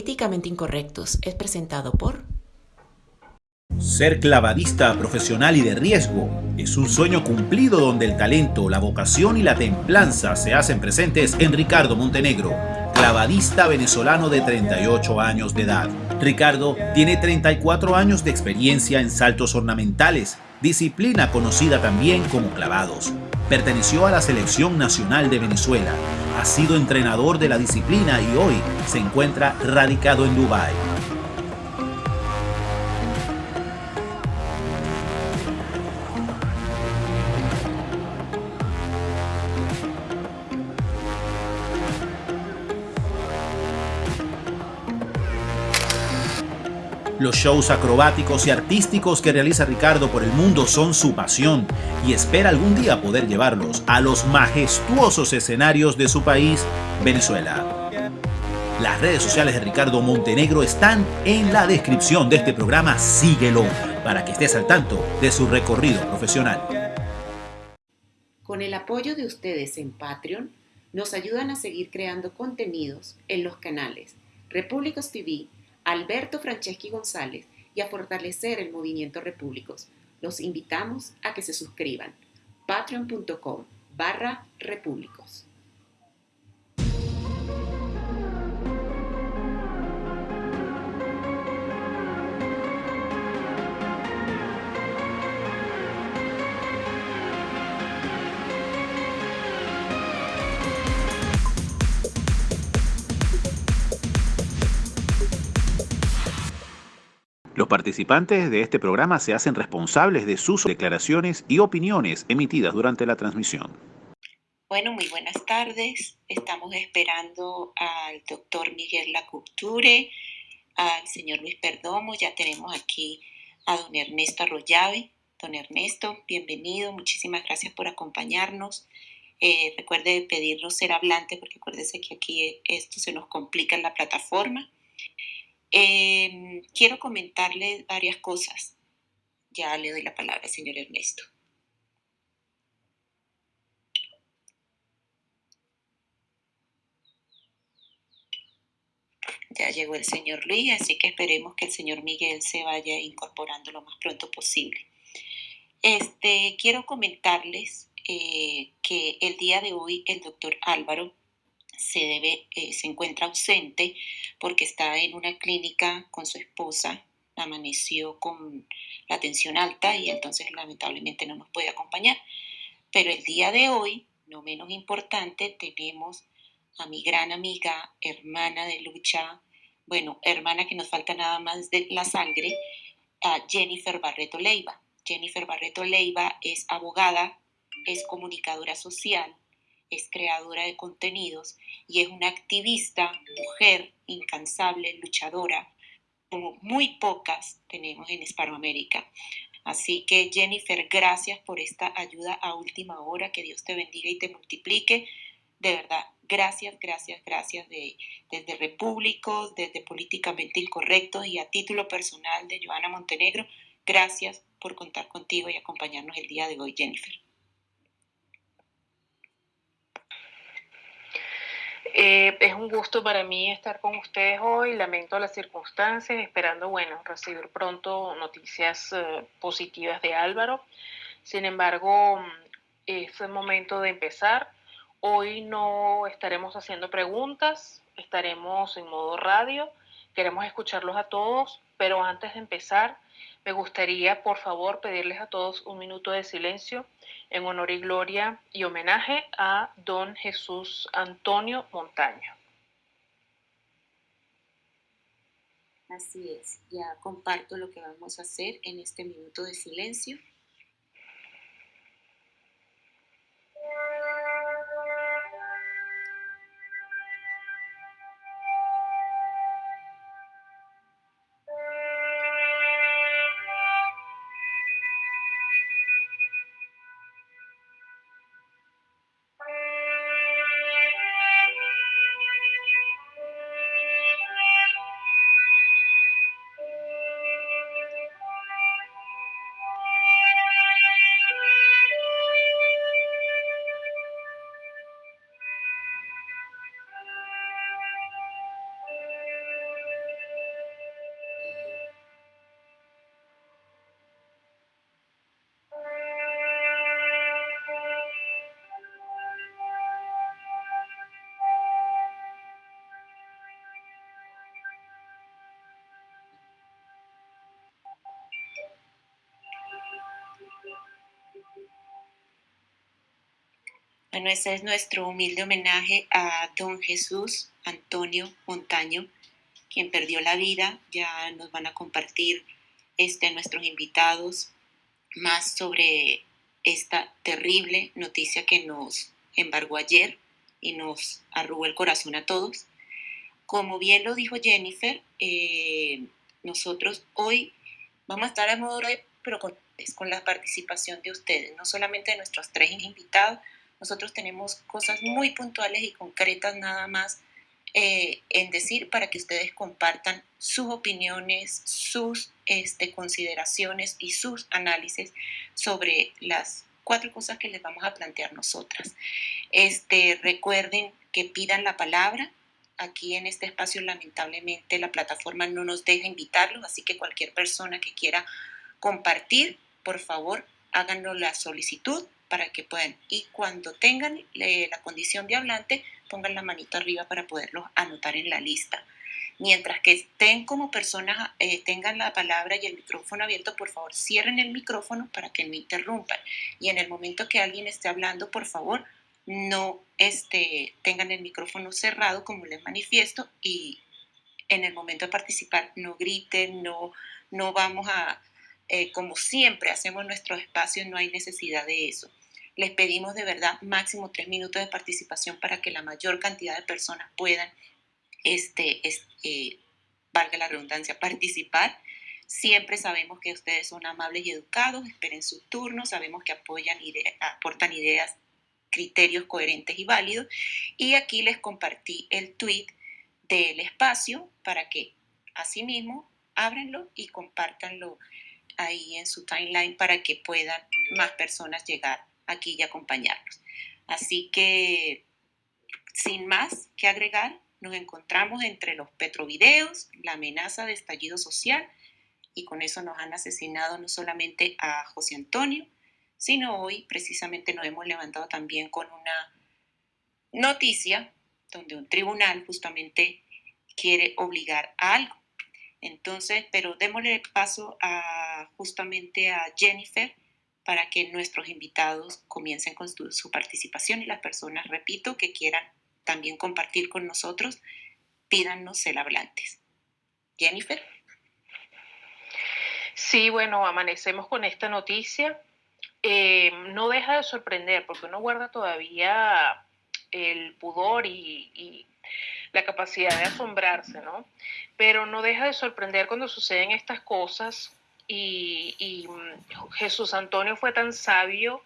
Políticamente Incorrectos es presentado por... Ser clavadista profesional y de riesgo es un sueño cumplido donde el talento, la vocación y la templanza se hacen presentes en Ricardo Montenegro, clavadista venezolano de 38 años de edad. Ricardo tiene 34 años de experiencia en saltos ornamentales, disciplina conocida también como clavados. Perteneció a la Selección Nacional de Venezuela, ha sido entrenador de la disciplina y hoy se encuentra radicado en Dubái. Los shows acrobáticos y artísticos que realiza Ricardo por el mundo son su pasión y espera algún día poder llevarlos a los majestuosos escenarios de su país, Venezuela. Las redes sociales de Ricardo Montenegro están en la descripción de este programa. Síguelo para que estés al tanto de su recorrido profesional. Con el apoyo de ustedes en Patreon, nos ayudan a seguir creando contenidos en los canales Repúblicos TV, Alberto Franceschi González y a fortalecer el movimiento Repúblicos. Los invitamos a que se suscriban. patreon.com barra repúblicos. Los participantes de este programa se hacen responsables de sus declaraciones y opiniones emitidas durante la transmisión. Bueno, muy buenas tardes. Estamos esperando al doctor Miguel Lacouture, al señor Luis Perdomo. Ya tenemos aquí a don Ernesto Arroyave. Don Ernesto, bienvenido. Muchísimas gracias por acompañarnos. Eh, recuerde pedirnos ser hablante porque acuérdese que aquí esto se nos complica en la plataforma. Em, quiero comentarle varias cosas. Ya le doy la palabra al señor Ernesto. Ya llegó el señor Luis, así que esperemos que el señor Miguel se vaya incorporando lo más pronto posible. Este, quiero comentarles eh, que el día de hoy el doctor Álvaro se, debe, eh, se encuentra ausente porque está en una clínica con su esposa, amaneció con la tensión alta y entonces lamentablemente no nos puede acompañar. Pero el día de hoy, no menos importante, tenemos a mi gran amiga, hermana de lucha, bueno, hermana que nos falta nada más de la sangre, a Jennifer Barreto Leiva. Jennifer Barreto Leiva es abogada, es comunicadora social, es creadora de contenidos y es una activista, mujer, incansable, luchadora, como muy pocas tenemos en Hispanoamérica. Así que Jennifer, gracias por esta ayuda a última hora, que Dios te bendiga y te multiplique. De verdad, gracias, gracias, gracias de, desde Repúblicos, desde Políticamente Incorrectos y a título personal de Joana Montenegro, gracias por contar contigo y acompañarnos el día de hoy, Jennifer. Eh, es un gusto para mí estar con ustedes hoy. Lamento las circunstancias, esperando, bueno, recibir pronto noticias eh, positivas de Álvaro. Sin embargo, es el momento de empezar. Hoy no estaremos haciendo preguntas, estaremos en modo radio. Queremos escucharlos a todos, pero antes de empezar, me gustaría, por favor, pedirles a todos un minuto de silencio en honor y gloria y homenaje a don Jesús Antonio Montaño. Así es, ya comparto lo que vamos a hacer en este minuto de silencio. Bueno, ese es nuestro humilde homenaje a don Jesús Antonio Montaño, quien perdió la vida. Ya nos van a compartir este, nuestros invitados más sobre esta terrible noticia que nos embargó ayer y nos arrugó el corazón a todos. Como bien lo dijo Jennifer, eh, nosotros hoy vamos a estar a modo de, pero con, con la participación de ustedes, no solamente de nuestros tres invitados, nosotros tenemos cosas muy puntuales y concretas nada más eh, en decir para que ustedes compartan sus opiniones, sus este, consideraciones y sus análisis sobre las cuatro cosas que les vamos a plantear nosotras. Este, recuerden que pidan la palabra. Aquí en este espacio lamentablemente la plataforma no nos deja invitarlos, así que cualquier persona que quiera compartir, por favor, háganos la solicitud para que puedan. Y cuando tengan la condición de hablante, pongan la manito arriba para poderlos anotar en la lista. Mientras que estén como personas, eh, tengan la palabra y el micrófono abierto, por favor cierren el micrófono para que no interrumpan. Y en el momento que alguien esté hablando, por favor, no este, tengan el micrófono cerrado, como les manifiesto, y en el momento de participar no griten, no, no vamos a, eh, como siempre hacemos nuestros espacios, no hay necesidad de eso. Les pedimos de verdad máximo tres minutos de participación para que la mayor cantidad de personas puedan, este, eh, valga la redundancia, participar. Siempre sabemos que ustedes son amables y educados, esperen su turno, sabemos que apoyan aportan ideas, criterios coherentes y válidos. Y aquí les compartí el tweet del espacio para que asimismo ábranlo y compártanlo ahí en su timeline para que puedan más personas llegar aquí y acompañarnos. Así que, sin más que agregar, nos encontramos entre los petrovideos, la amenaza de estallido social, y con eso nos han asesinado no solamente a José Antonio, sino hoy precisamente nos hemos levantado también con una noticia donde un tribunal justamente quiere obligar a algo. Entonces, pero démosle paso a justamente a Jennifer para que nuestros invitados comiencen con su, participación y las personas, repito, que quieran también compartir con nosotros, pídanos el hablantes. Jennifer. Sí, bueno, amanecemos con esta noticia. Eh, no deja de sorprender porque uno guarda todavía el pudor y, y, la capacidad de asombrarse, ¿no? Pero no deja de sorprender cuando suceden estas cosas y, mm, Jesús Antonio fue tan sabio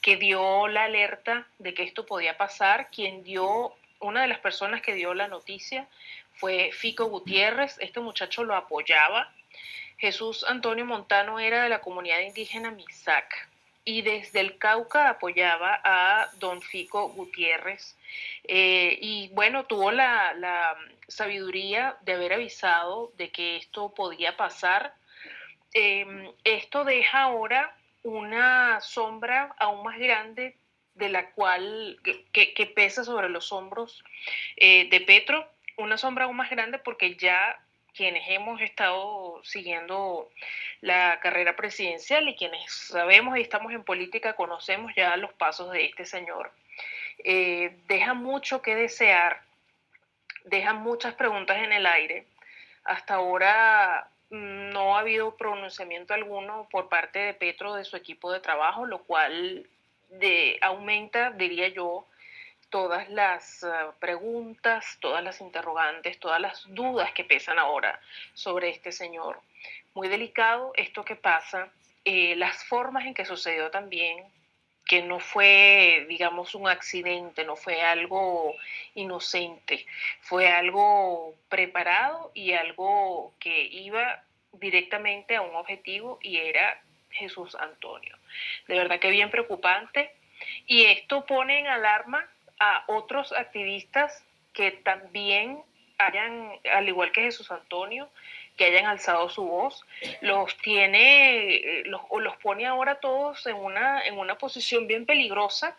que dio la alerta de que esto podía pasar. Quien dio, una de las personas que dio la noticia fue Fico Gutiérrez. Este muchacho lo apoyaba. Jesús Antonio Montano era de la comunidad indígena Misac y desde el Cauca apoyaba a don Fico Gutiérrez. Eh, y bueno, tuvo la, la sabiduría de haber avisado de que esto podía pasar Em, esto deja ahora una sombra aún más grande de la cual que, pesa sobre los hombros eh, de Petro, una sombra aún más grande porque ya quienes hemos estado siguiendo la carrera presidencial y quienes sabemos y estamos en política conocemos ya los pasos de este señor. Eh, deja mucho que desear, deja muchas preguntas en el aire. Hasta ahora no ha habido pronunciamiento alguno por parte de Petro de su equipo de trabajo, lo cual de, aumenta, diría yo, todas las ah, preguntas, todas las interrogantes, todas las dudas que pesan ahora sobre este señor. Muy delicado esto que pasa, eh, las formas en que sucedió también, que no fue, digamos, un accidente, no fue algo inocente, fue algo preparado y algo que iba directamente a un objetivo y era Jesús Antonio. De verdad que bien preocupante. Y esto pone en alarma a otros activistas que también hayan, al igual que Jesús Antonio, que hayan alzado su voz, los tiene, eh, los, los pone ahora todos en una, en una posición bien peligrosa,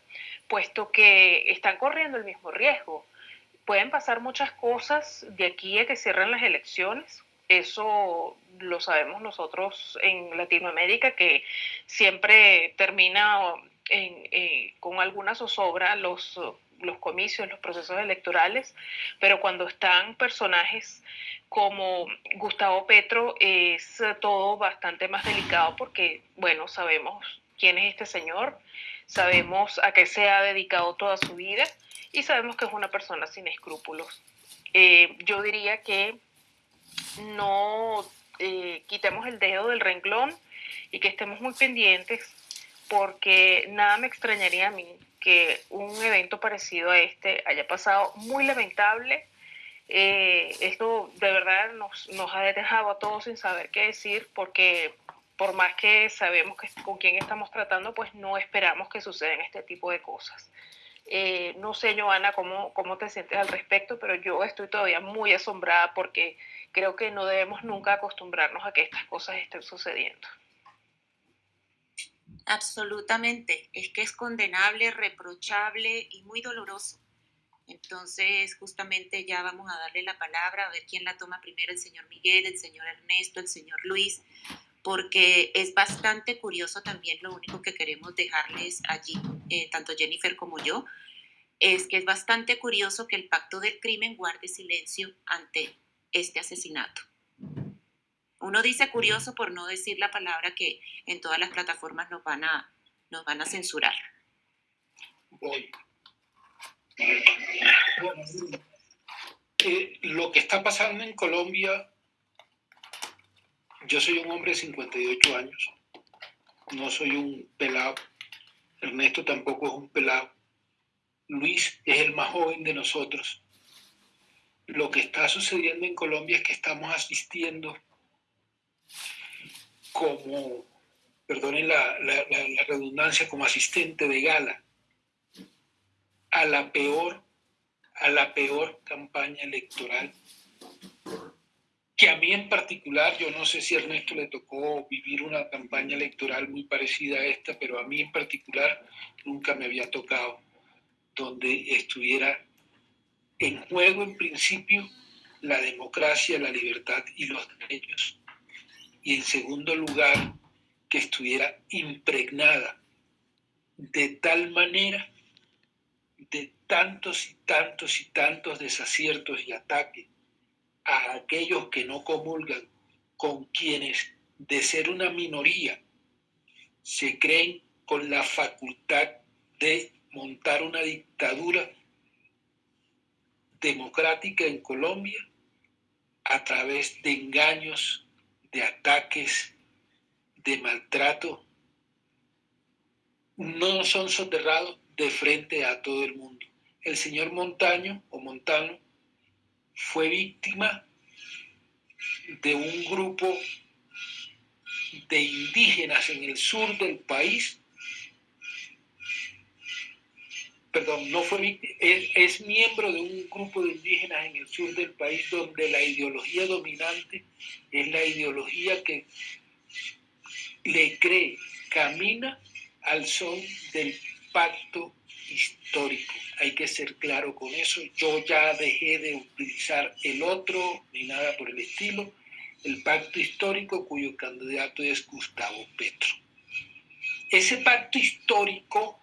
puesto que están corriendo el mismo riesgo. Pueden pasar muchas cosas de aquí a que cierren las elecciones. Eso lo sabemos nosotros en Latinoamérica, que siempre termina con alguna zozobra los, los comicios, los procesos electorales, pero cuando están personajes como Gustavo Petro es todo bastante más delicado porque, bueno, sabemos quién es este señor, sabemos a qué se ha dedicado toda su vida y sabemos que es una persona sin escrúpulos. Eh, yo diría que no eh, quitemos el dedo del renglón y que estemos muy pendientes porque nada me extrañaría a mí que un evento parecido a este haya pasado muy lamentable. Eh, esto de verdad nos, nos ha dejado a todos sin saber qué decir porque por más que sabemos que, con quién estamos tratando, pues no esperamos que sucedan este tipo de cosas. Eh, no sé, Joana, cómo, cómo te sientes al respecto, pero yo estoy todavía muy asombrada porque creo que no debemos nunca acostumbrarnos a que estas cosas estén sucediendo. Absolutamente, es que es condenable, reprochable y muy doloroso. Entonces, justamente ya vamos a darle la palabra, a ver quién la toma primero, el señor Miguel, el señor Ernesto, el señor Luis, porque es bastante curioso también lo único que queremos dejarles allí, eh, tanto Jennifer como yo, es que es bastante curioso que el pacto del crimen guarde silencio ante este asesinato. Uno dice curioso por no decir la palabra que en todas las plataformas nos van a, nos van a censurar. Voy. Lo que está pasando en Colombia yo soy un hombre de 58 años, no soy un pelado, Ernesto tampoco es un pelado, Luis es el más joven de nosotros. Lo que está sucediendo en Colombia es que estamos asistiendo como, perdonen la redundancia, como asistente de gala a la peor, a la peor campaña electoral que a mí en particular, yo no sé si a Ernesto le tocó vivir una campaña electoral muy parecida a esta, pero a mí en particular nunca me había tocado donde estuviera en juego en principio la democracia, la libertad y los derechos. Y en segundo lugar, que estuviera impregnada de tal manera de tantos y tantos y tantos desaciertos y ataques a aquellos que no comulgan con quienes de ser una minoría se creen con la facultad de montar una dictadura democrática en Colombia a través de engaños, de ataques, de maltrato, no son soterrados de frente a todo el mundo. El señor Montaño o Montano fue víctima de un grupo de indígenas en el sur del país. Perdón, no fue es, es miembro de un grupo de indígenas en el sur del país donde la ideología dominante es la ideología que le cree, camina al son del pacto histórico. Hay que ser claro con eso. Yo ya dejé de utilizar el otro ni nada por el estilo. El pacto histórico cuyo candidato es Gustavo Petro. Ese pacto histórico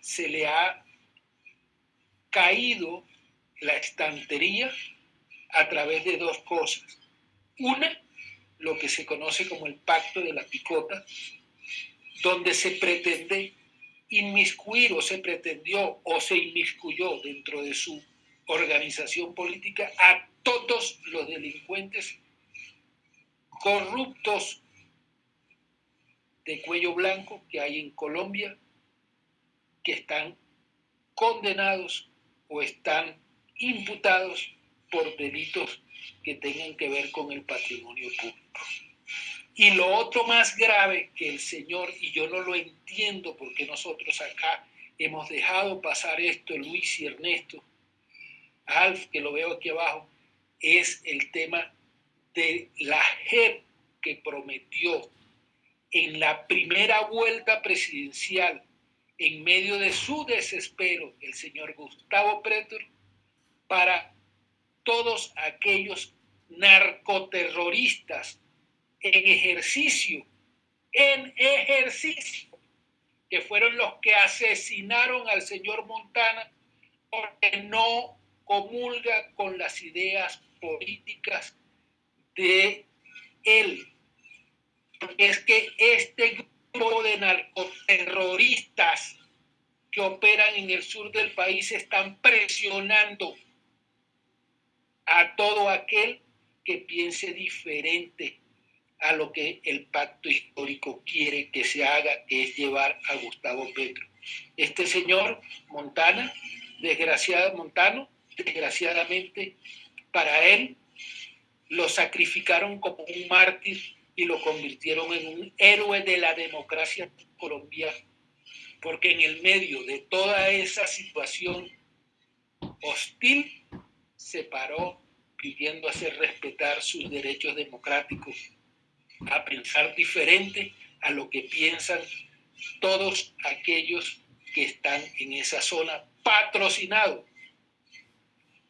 se le ha caído la estantería a través de dos cosas. Una, lo que se conoce como el pacto de la picota, donde se pretende inmiscuir o se pretendió o se inmiscuyó dentro de su organización política a todos los delincuentes corruptos de cuello blanco que hay en Colombia que están condenados o están imputados por delitos que tengan que ver con el patrimonio público. Y lo otro más grave que el Señor, y yo no lo entiendo porque nosotros acá hemos dejado pasar esto, Luis y Ernesto, Alf, que lo veo aquí abajo, es el tema de la JEP que prometió en la primera vuelta presidencial, en medio de su desespero, el señor Gustavo Pretor, para todos aquellos narcoterroristas en ejercicio, en ejercicio que fueron los que asesinaron al señor Montana porque no comulga con las ideas políticas de él. Es que este grupo de narcoterroristas que operan en el sur del país están presionando a todo aquel que piense diferente a lo que el pacto histórico quiere que se haga, que es llevar a Gustavo Petro. Este señor Montana, desgraciado Montano, desgraciadamente para él, lo sacrificaron como un mártir y lo convirtieron en un héroe de la democracia colombiana, porque en el medio de toda esa situación hostil se paró pidiendo hacer respetar sus derechos democráticos, a pensar diferente a lo que piensan todos aquellos que están en esa zona patrocinados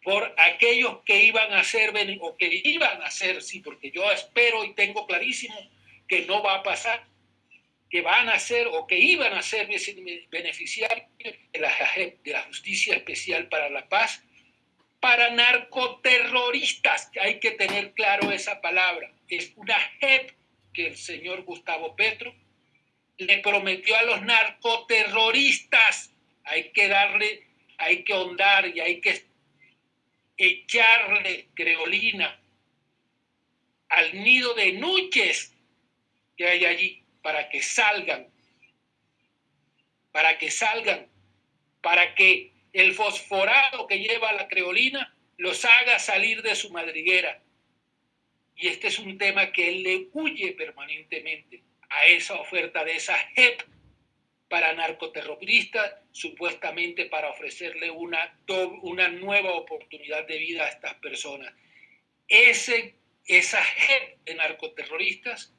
por aquellos que iban a ser o que iban a ser, sí, porque yo espero y tengo clarísimo que no va a pasar, que van a ser o que iban a ser beneficiarios de la, de la Justicia Especial para la Paz para narcoterroristas. Hay que tener claro esa palabra. Es una JEP que el señor Gustavo Petro le prometió a los narcoterroristas. Hay que darle, hay que ahondar y hay que echarle creolina al nido de nuches que hay allí para que salgan, para que salgan, para que el fosforado que lleva la creolina los haga salir de su madriguera. Y este es un tema que él le huye permanentemente a esa oferta de esa JEP para narcoterroristas, supuestamente para ofrecerle una, una nueva oportunidad de vida a estas personas. Ese, esa JEP de narcoterroristas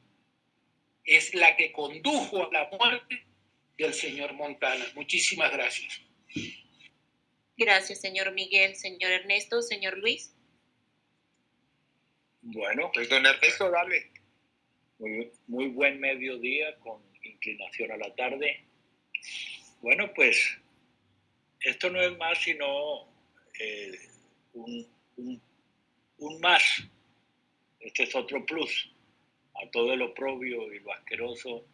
es la que condujo a la muerte del señor Montana. Muchísimas gracias. Gracias, señor Miguel. Señor Ernesto, señor Luis. Bueno, pues don Ernesto, dale. Muy, muy buen mediodía con inclinación a la tarde. Bueno, pues esto no es más sino eh, un, un, más. Este es otro plus a todo lo oprobio y lo asqueroso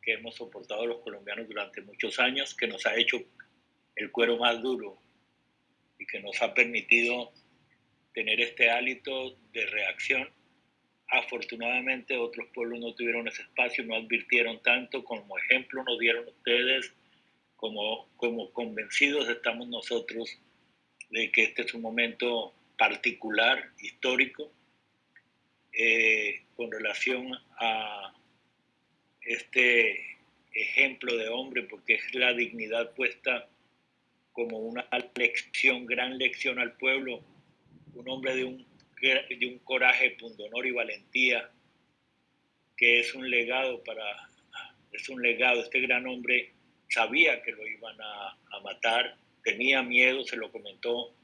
que hemos soportado los colombianos durante muchos años, que nos ha hecho el cuero más duro y que nos ha permitido tener este hálito de reacción. Afortunadamente otros pueblos no tuvieron ese espacio, no advirtieron tanto, como ejemplo nos dieron ustedes, como, como convencidos estamos nosotros de que este es un momento particular, histórico, eh, con relación a este ejemplo de hombre, porque es la dignidad puesta como una lección, gran lección al pueblo, un hombre de un, de un coraje, pundonor y valentía, que es un legado para, es un legado, este gran hombre sabía que lo iban a, matar, tenía miedo, se lo comentó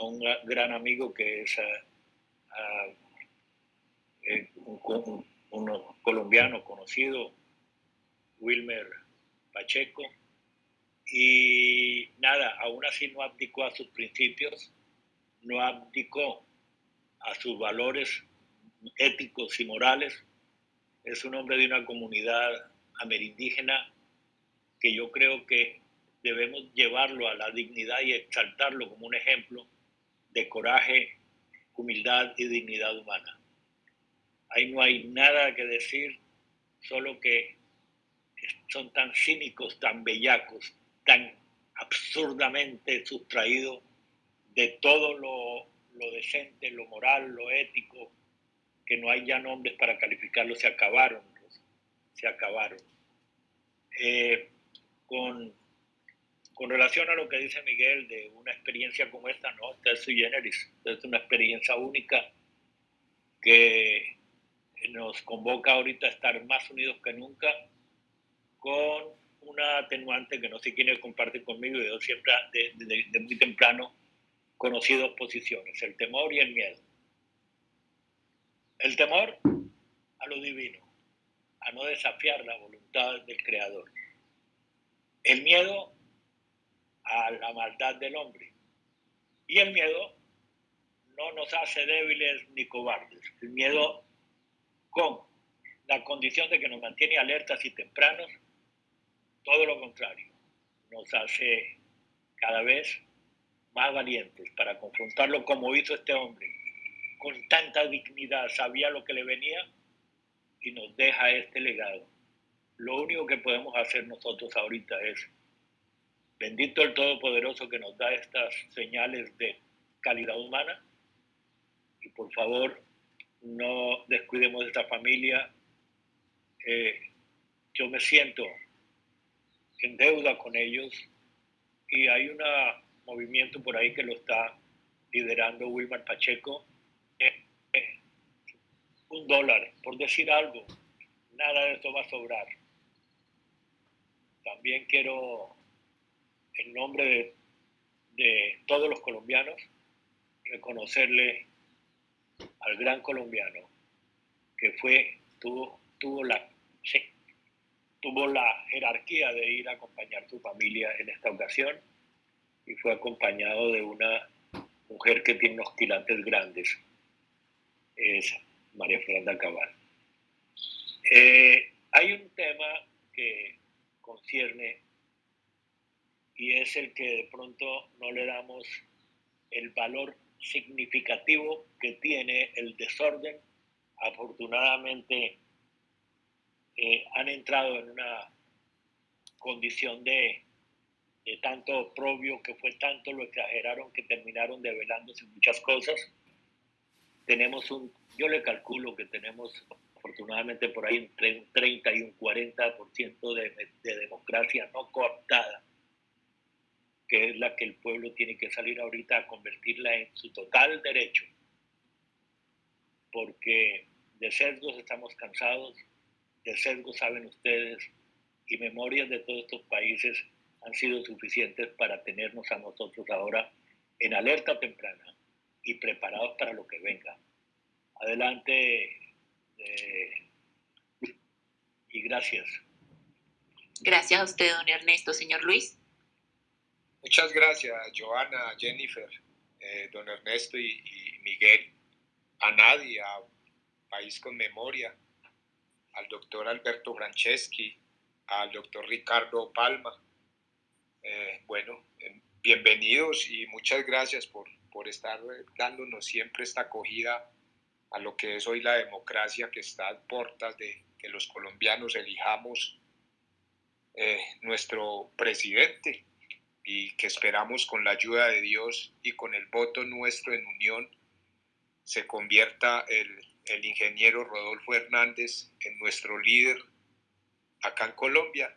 a un gran amigo que es eh, un, un colombiano conocido, Wilmer Pacheco, y nada, aún así no abdicó a sus principios, no abdicó a sus valores éticos y morales. Es un hombre de una comunidad amerindígena que yo creo que debemos llevarlo a la dignidad y exaltarlo como un ejemplo de coraje, humildad y dignidad humana. Ahí no hay nada que decir, solo que son tan cínicos, tan bellacos, tan absurdamente sustraído de todo lo, decente, lo moral, lo ético, que no hay ya nombres para calificarlo, se acabaron, se acabaron. Eh, con, con relación a lo que dice Miguel de una experiencia como esta, no, esta es sui generis, es una experiencia única que nos convoca ahorita a estar más unidos que nunca con una atenuante que no sé quién comparte conmigo, yo siempre de, muy temprano conocí dos posiciones, el temor y el miedo. El temor a lo divino, a no desafiar la voluntad del Creador. El miedo a la maldad del hombre. Y el miedo no nos hace débiles ni cobardes. El miedo con la condición de que nos mantiene alertas y tempranos, todo lo contrario, nos hace cada vez más valientes para confrontarlo como hizo este hombre, con tanta dignidad, sabía lo que le venía y nos deja este legado. Lo único que podemos hacer nosotros ahorita es, bendito el Todopoderoso que nos da estas señales de calidad humana, y por favor no descuidemos esta familia. Eh, yo me siento en deuda con ellos y hay un movimiento por ahí que lo está liderando Wilmar Pacheco. Eh, eh, un dólar, por decir algo, nada de esto va a sobrar. También quiero, en nombre de, todos los colombianos, reconocerle al gran colombiano que fue, tuvo, tuvo la, tuvo la jerarquía de ir a acompañar a su familia en esta ocasión y fue acompañado de una mujer que tiene unos quilates grandes, es María Fernanda Cabal. Eh, hay un tema que concierne y es el que de pronto no le damos el valor significativo que tiene el desorden. Afortunadamente eh, han entrado en una condición de, de tanto oprobio que fue tanto lo exageraron que terminaron develándose muchas cosas. Tenemos un, yo le calculo que tenemos afortunadamente por ahí entre un 30 y un 40% de, de democracia no cooptada que es la que el pueblo tiene que salir ahorita a convertirla en su total derecho, porque de sesgos estamos cansados, de sesgos saben ustedes, y memorias de todos estos países han sido suficientes para tenernos a nosotros ahora en alerta temprana y preparados para lo que venga. Adelante eh, y gracias. Gracias a usted, don Ernesto. Señor Luis. Muchas gracias, Joana, Jennifer, eh, don Ernesto y, Miguel, a Nadia, a País con Memoria, al doctor Alberto Franceschi, al doctor Ricardo Palma. Eh, bueno, eh, bienvenidos y muchas gracias por, por estar dándonos siempre esta acogida a lo que es hoy la democracia que está a puertas de que los colombianos elijamos nuestro presidente y que esperamos con la ayuda de Dios y con el voto nuestro en unión se convierta el, el ingeniero Rodolfo Hernández en nuestro líder acá en Colombia,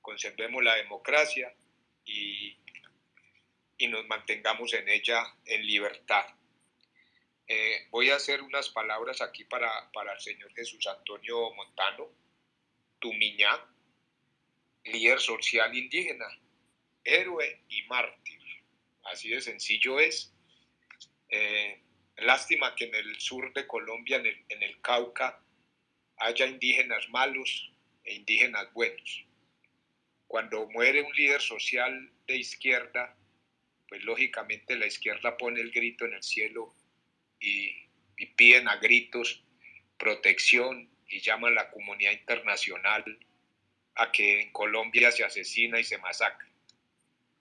conservemos la democracia y, y nos mantengamos en ella en libertad. Eh, voy a hacer unas palabras aquí para, para el señor Jesús Antonio Montano, Tumiñá, líder social indígena héroe y mártir. Así de sencillo es. Eh, lástima que en el sur de Colombia, en el, Cauca, haya indígenas malos e indígenas buenos. Cuando muere un líder social de izquierda, pues lógicamente la izquierda pone el grito en el cielo y, y piden a gritos protección y llaman a la comunidad internacional a que en Colombia se asesina y se masacra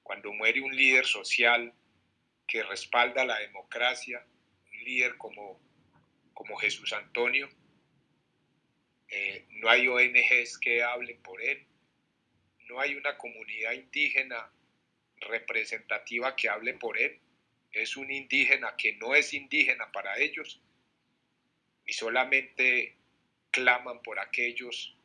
cuando muere un líder social que respalda la democracia, un líder como, como Jesús Antonio, eh, no hay ONGs que hablen por él, no hay una comunidad indígena representativa que hable por él, es un indígena que no es indígena para ellos y solamente claman por aquellos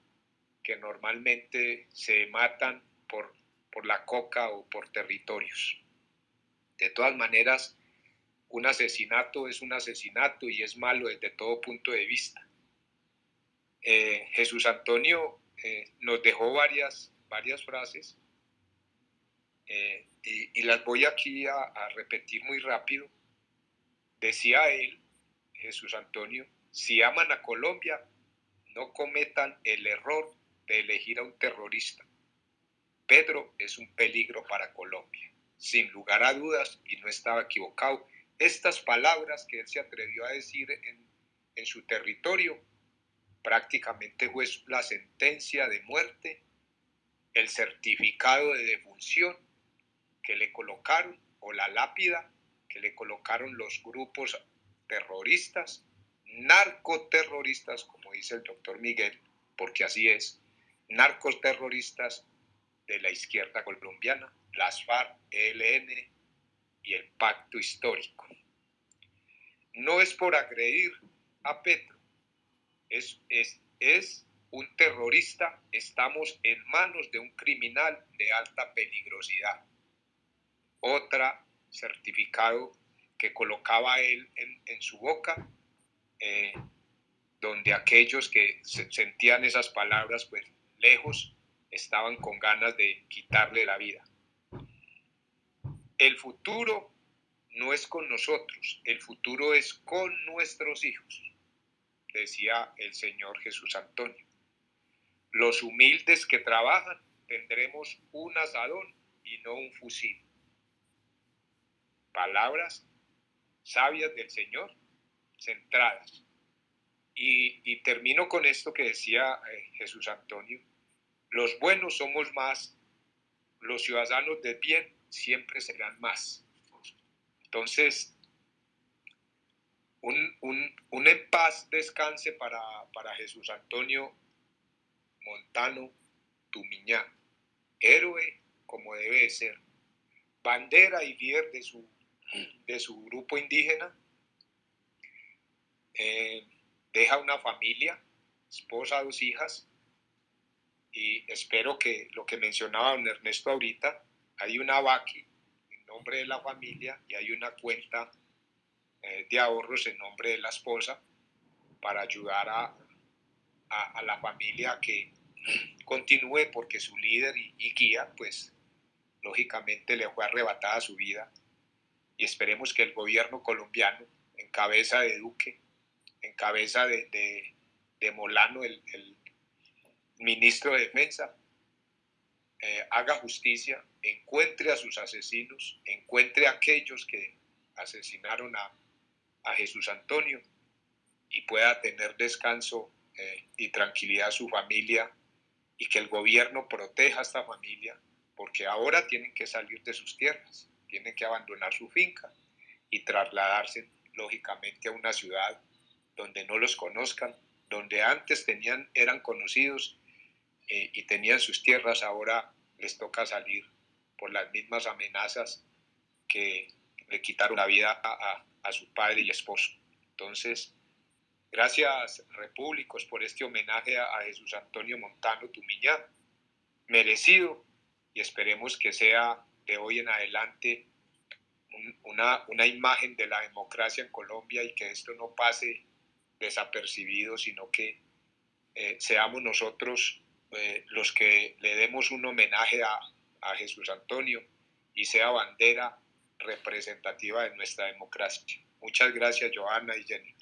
que normalmente se matan por por la coca o por territorios. De todas maneras, un asesinato es un asesinato y es malo desde todo punto de vista. Eh, Jesús Antonio eh, nos dejó varias, varias frases eh, y, las voy aquí a, repetir muy rápido. Decía él, Jesús Antonio, si aman a Colombia, no cometan el error de elegir a un terrorista Pedro es un peligro para Colombia. Sin lugar a dudas, y no estaba equivocado, estas palabras que él se atrevió a decir en, en su territorio prácticamente fue la sentencia de muerte, el certificado de defunción que le colocaron o la lápida que le colocaron los grupos terroristas, narcoterroristas, como dice el doctor Miguel, porque así es, narcoterroristas de la izquierda colombiana, las FARC, ELN y el pacto histórico. No es por agredir a Petro, es, es, es un terrorista, estamos en manos de un criminal de alta peligrosidad. Otra certificado que colocaba él en, su boca, eh, donde aquellos que sentían esas palabras, pues lejos, estaban con ganas de quitarle la vida. El futuro no es con nosotros, el futuro es con nuestros hijos, decía el Señor Jesús Antonio. Los humildes que trabajan tendremos un asadón y no un fusil. Palabras sabias del Señor, centradas. Y, termino con esto que decía eh, Jesús Antonio. Los buenos somos más, los ciudadanos de bien siempre serán más. Entonces, un, un, en paz descanse para, para Jesús Antonio Montano Tumiñá, héroe como debe ser, bandera y líder de su, de su grupo indígena, eh, deja una familia, esposa, dos hijas, y espero que lo que mencionaba don Ernesto ahorita, hay una VACI en nombre de la familia y hay una cuenta eh, de ahorros en nombre de la esposa para ayudar a, a, la familia que continúe porque su líder y, guía, pues lógicamente le fue arrebatada su vida. Y esperemos que el gobierno colombiano, en cabeza de Duque, en cabeza de, Molano, el, ministro de Defensa, eh, haga justicia, encuentre a sus asesinos, encuentre a aquellos que asesinaron a, a Jesús Antonio y pueda tener descanso eh, y tranquilidad a su familia y que el gobierno proteja a esta familia porque ahora tienen que salir de sus tierras tienen que abandonar su finca y trasladarse lógicamente a una ciudad donde no los conozcan, donde antes tenían, eran conocidos eh, y tenían sus tierras, ahora les toca salir por las mismas amenazas que le quitaron la vida a, su padre y esposo. Entonces, gracias repúblicos por este homenaje a, Jesús Antonio Montano Tumiñá, merecido y esperemos que sea de hoy en adelante una, una imagen de la democracia en Colombia y que esto no pase desapercibido, sino que eh, seamos nosotros eh, los que le demos un homenaje a, a, Jesús Antonio y sea bandera representativa de nuestra democracia. Muchas gracias, Joana y Jennifer.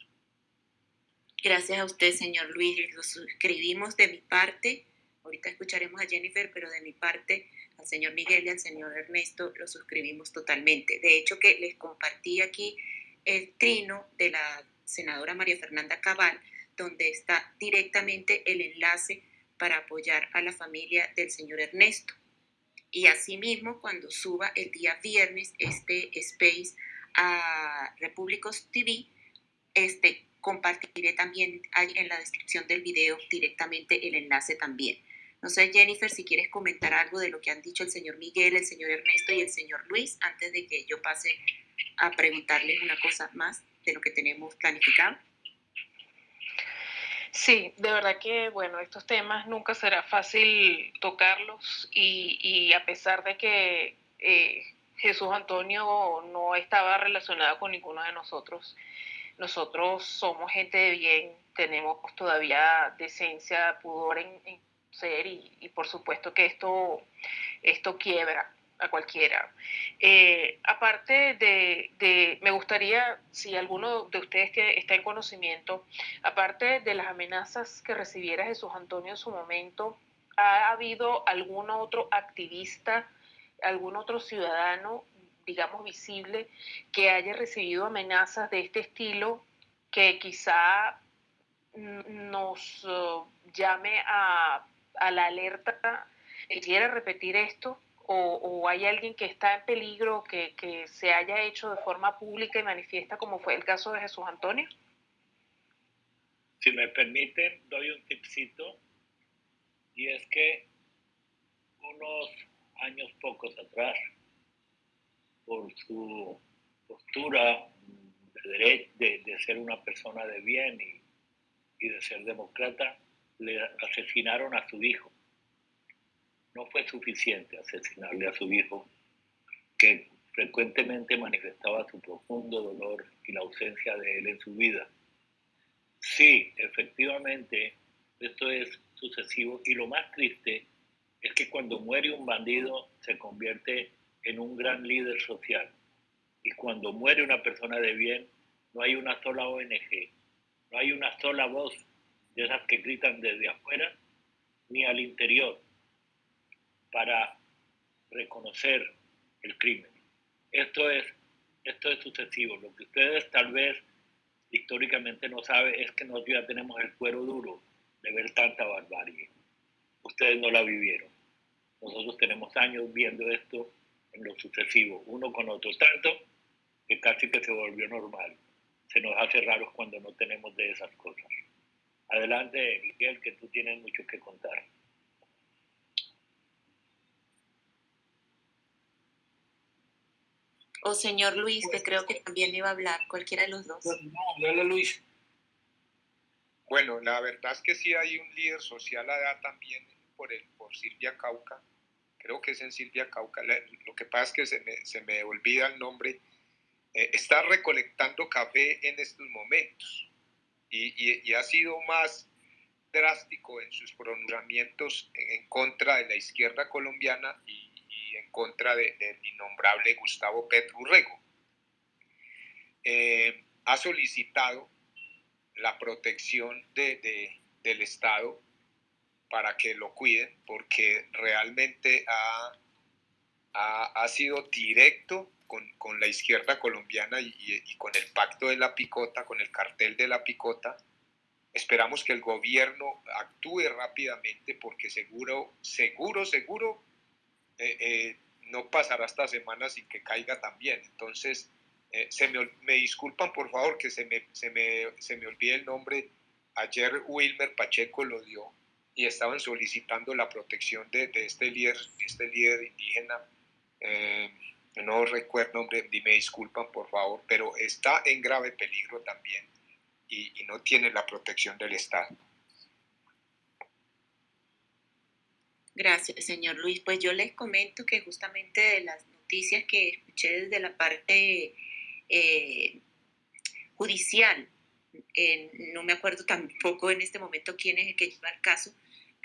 Gracias a usted, señor Luis. Lo suscribimos de mi parte. Ahorita escucharemos a Jennifer, pero de mi parte al señor Miguel y al señor Ernesto lo suscribimos totalmente. De hecho, que les compartí aquí el trino de la senadora María Fernanda Cabal, donde está directamente el enlace para apoyar a la familia del señor Ernesto. Y asimismo, cuando suba el día viernes este space a Repúblicos TV, este, compartiré también en la descripción del video directamente el enlace también. No sé, Jennifer, si quieres comentar algo de lo que han dicho el señor Miguel, el señor Ernesto y el señor Luis, antes de que yo pase a preguntarles una cosa más de lo que tenemos planificado. Sí, de verdad que, bueno, estos temas nunca será fácil tocarlos y, a pesar de que eh, Jesús Antonio no estaba relacionado con ninguno de nosotros, nosotros somos gente de bien, tenemos todavía decencia, pudor en ser y, por supuesto que esto, esto quiebra a cualquiera. Eh, aparte de, me gustaría, si alguno de ustedes está en conocimiento, aparte de las amenazas que recibiera Jesús Antonio en su momento, ¿Ha habido algún otro activista, algún otro ciudadano, digamos, visible, que haya recibido amenazas de este estilo que quizá nos uh, llame a, la alerta y quiere repetir esto? O, hay alguien que está en peligro que, que se haya hecho de forma pública y manifiesta como fue el caso de Jesús Antonio? Si me permiten, doy un tipcito y es que unos años pocos atrás, por su postura de, de, ser una persona de bien y, y de ser demócrata, le asesinaron a su hijo. No fue suficiente asesinarle a su hijo, que frecuentemente manifestaba su profundo dolor y la ausencia de él en su vida. Sí, efectivamente, esto es sucesivo y lo más triste es que cuando muere un bandido se convierte en un gran líder social y cuando muere una persona de bien no hay una sola ONG, no hay una sola voz de esas que gritan desde afuera ni al interior para reconocer el crimen. Esto es, esto es sucesivo. Lo que ustedes tal vez históricamente no saben es que nosotros ya tenemos el cuero duro de ver tanta barbarie. Ustedes no la vivieron. Nosotros tenemos años viendo esto en lo sucesivo, uno con otro, tanto que casi que se volvió normal. Se nos hace raro cuando no tenemos de esas cosas. Adelante, Miguel, que tú tienes mucho que contar. O señor Luis, que creo que también iba a hablar, cualquiera de los dos. No, dale Luis. Bueno, la verdad es que sí hay un líder social allá también por, el, por Silvia Cauca. Creo que es en Silvia Cauca. Lo que pasa es que se me, se me olvida el nombre. Eh, está recolectando café en estos momentos y, y, ha sido más drástico en sus pronunciamientos en contra de la izquierda colombiana y, en contra del innombrable Gustavo Petrurrego. Eh, ha solicitado la protección de, del Estado para que lo cuiden, porque realmente ha, ha, sido directo con, con, la izquierda colombiana y, y, con el pacto de la picota, con el cartel de la picota. Esperamos que el gobierno actúe rápidamente porque seguro, seguro, seguro eh, eh, no pasará esta semana sin que caiga también. Entonces, eh, se me, me, disculpan por favor que se me, se me, se me olvide el nombre. Ayer Wilmer Pacheco lo dio y estaban solicitando la protección de, de este, líder, de este líder indígena. Eh, no recuerdo el nombre, me disculpan por favor, pero está en grave peligro también y, no tiene la protección del Estado. Gracias, señor Luis. Pues yo les comento que justamente de las noticias que escuché desde la parte eh, judicial. no me acuerdo tampoco en este momento quién es el que lleva el caso,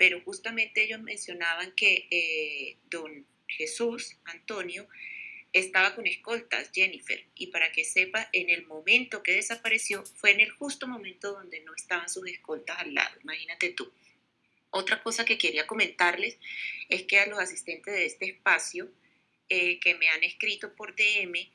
pero justamente ellos mencionaban que eh, don Jesús Antonio estaba con escoltas, Jennifer, y para que sepa, en el momento que desapareció fue en el justo momento donde no estaban sus escoltas al lado, imagínate tú. Otra cosa que quería comentarles es que a los asistentes de este espacio eh, que me han escrito por DM,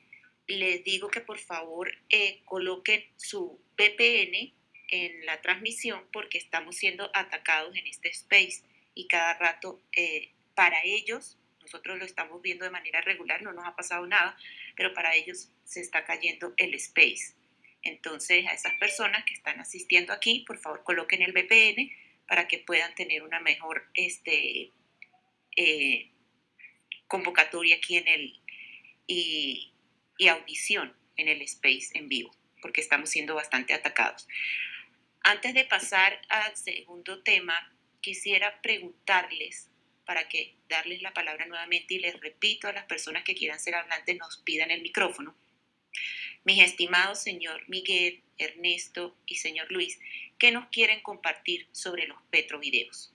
les digo que por favor eh, coloquen su VPN en la transmisión porque estamos siendo atacados en este space y cada rato eh, para ellos, nosotros lo estamos viendo de manera regular, no nos ha pasado nada, pero para ellos se está cayendo el space. Entonces a esas personas que están asistiendo aquí, por favor coloquen el VPN para que puedan tener una mejor este, eh, convocatoria aquí en el... Y, y audición en el space en vivo, porque estamos siendo bastante atacados. Antes de pasar al segundo tema, quisiera preguntarles, para que darles la palabra nuevamente y les repito a las personas que quieran ser hablantes, nos pidan el micrófono. Mis estimados señor Miguel, Ernesto y señor Luis, ¿qué nos quieren compartir sobre los petrovideos?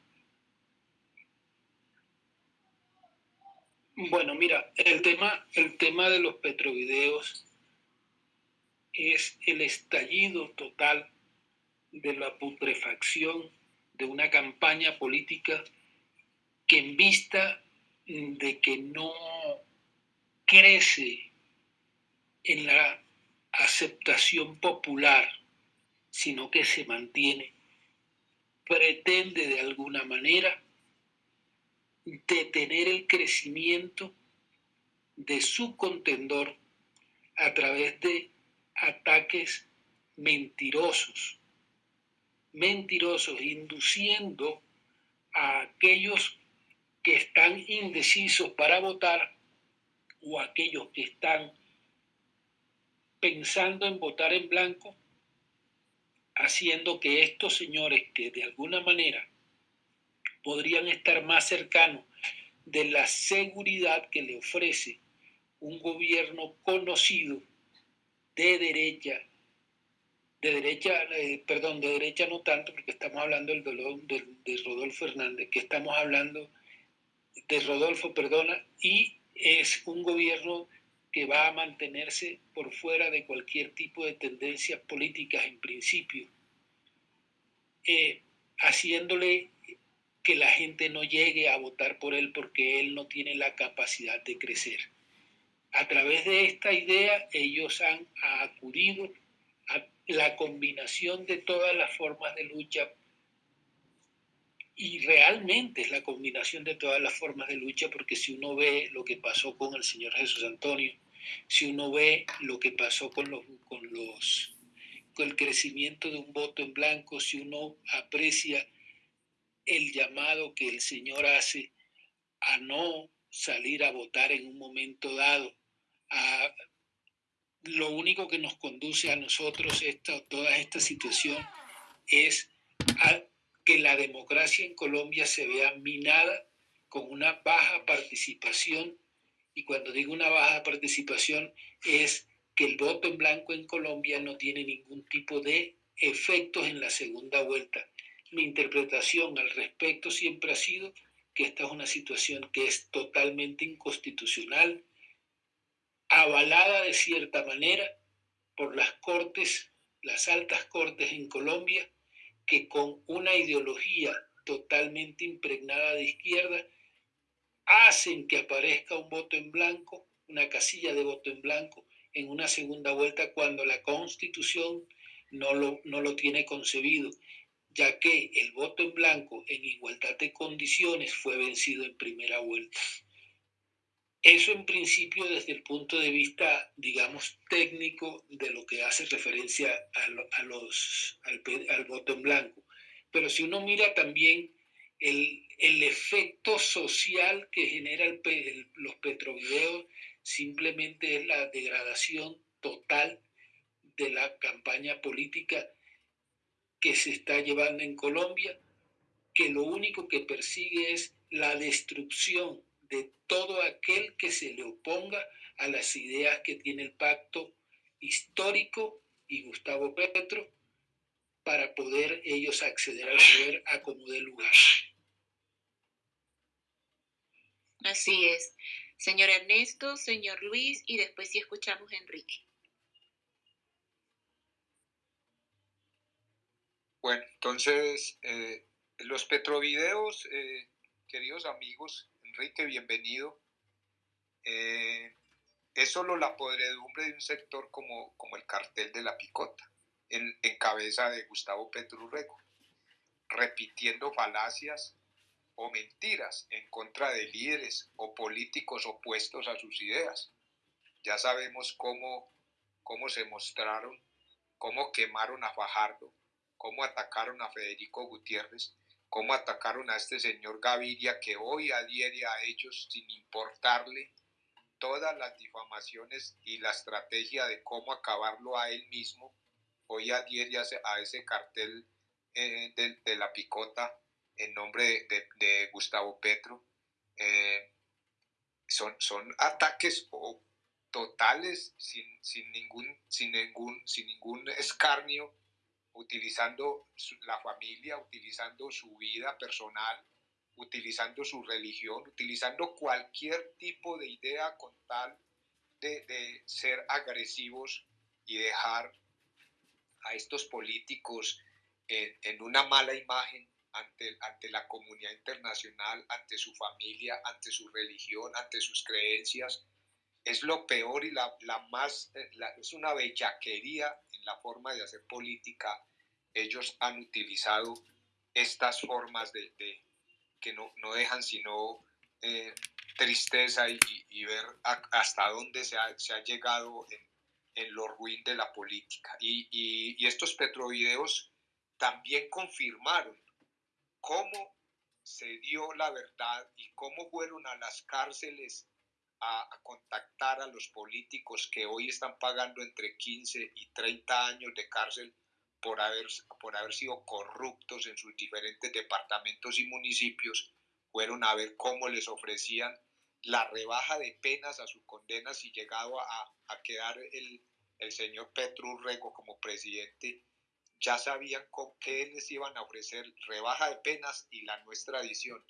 Bueno, mira, el tema, el tema de los petrovideos es el estallido total de la putrefacción de una campaña política que en vista de que no crece en la aceptación popular, sino que se mantiene, pretende de alguna manera detener el crecimiento de su contendor a través de ataques mentirosos, mentirosos, induciendo a aquellos que están indecisos para votar o aquellos que están pensando en votar en blanco, haciendo que estos señores que de alguna manera podrían estar más cercanos de la seguridad que le ofrece un gobierno conocido de derecha, de derecha, eh, perdón, de derecha no tanto, porque estamos hablando del dolor de, Rodolfo Hernández, que estamos hablando de Rodolfo, perdona, y es un gobierno que va a mantenerse por fuera de cualquier tipo de tendencias políticas en principio, eh, haciéndole que la gente no llegue a votar por él porque él no tiene la capacidad de crecer. A través de esta idea ellos han acudido a la combinación de todas las formas de lucha y realmente es la combinación de todas las formas de lucha, porque si uno ve lo que pasó con el señor Jesús Antonio, si uno ve lo que pasó con los, con los el crecimiento de un voto en blanco, si uno aprecia el llamado que el Señor hace a no salir a votar en un momento dado, a lo único que nos conduce a nosotros esta, toda esta situación es a que la democracia en Colombia se vea minada con una baja participación. Y cuando digo una baja participación es que el voto en blanco en Colombia no tiene ningún tipo de efectos en la segunda vuelta. Mi interpretación al respecto siempre ha sido que esta es una situación que es totalmente inconstitucional, avalada de cierta manera por las cortes, las altas cortes en Colombia, que con una ideología totalmente impregnada de izquierda hacen que aparezca un voto en blanco, una casilla de voto en blanco en una segunda vuelta cuando la constitución no lo, no lo tiene concebido, ya que el voto en blanco en igualdad de condiciones fue vencido en primera vuelta. Eso en principio desde el punto de vista, digamos, técnico de lo que hace referencia a, los, al, voto en blanco. Pero si uno mira también el, el efecto social que genera los petrovideos, simplemente es la degradación total de la campaña política que se está llevando en Colombia, que lo único que persigue es la destrucción de todo aquel que se le oponga a las ideas que tiene el pacto histórico y Gustavo Petro para poder ellos acceder al poder a como de lugar. Así es. Señor Ernesto, señor Luis y después si escuchamos a Enrique. Bueno, entonces eh, los petrovideos, eh, queridos amigos, Enrique, bienvenido. Eh, es solo la podredumbre de un sector como, como el cartel de la picota, en, cabeza de Gustavo Petrurrego, repitiendo falacias o mentiras en contra de líderes o políticos opuestos a sus ideas. Ya sabemos cómo, cómo se mostraron, cómo quemaron a Fajardo, cómo atacaron a Federico Gutiérrez cómo atacaron a este señor Gaviria que hoy adhiere a ellos sin importarle todas las difamaciones y la estrategia de cómo acabarlo a él mismo, hoy adhiere a ese cartel eh, de, la picota en nombre de, Gustavo Petro. Eh, son, son ataques totales sin, sin, ningún, sin, ningún, sin ningún escarnio utilizando la familia, utilizando su vida personal, utilizando su religión, utilizando cualquier tipo de idea con tal de, ser agresivos y dejar a estos políticos en, una mala imagen ante, ante la comunidad internacional, ante su familia, ante su religión, ante sus creencias. Es lo peor y la, la más, eh, es una bellaquería en la forma de hacer política. Ellos han utilizado estas formas de, de que no, no, dejan sino eh, tristeza y, y, ver hasta dónde se ha, se ha llegado en, en, lo ruin de la política. Y, y, y estos petrovideos también confirmaron cómo se dio la verdad y cómo fueron a las cárceles a, contactar a los políticos que hoy están pagando entre 15 y 30 años de cárcel por haber, por haber sido corruptos en sus diferentes departamentos y municipios, fueron a ver cómo les ofrecían la rebaja de penas a sus condenas y llegado a, a quedar el, el señor Petru Rego como presidente ya sabían con qué les iban a ofrecer rebaja de penas y la nuestra edición.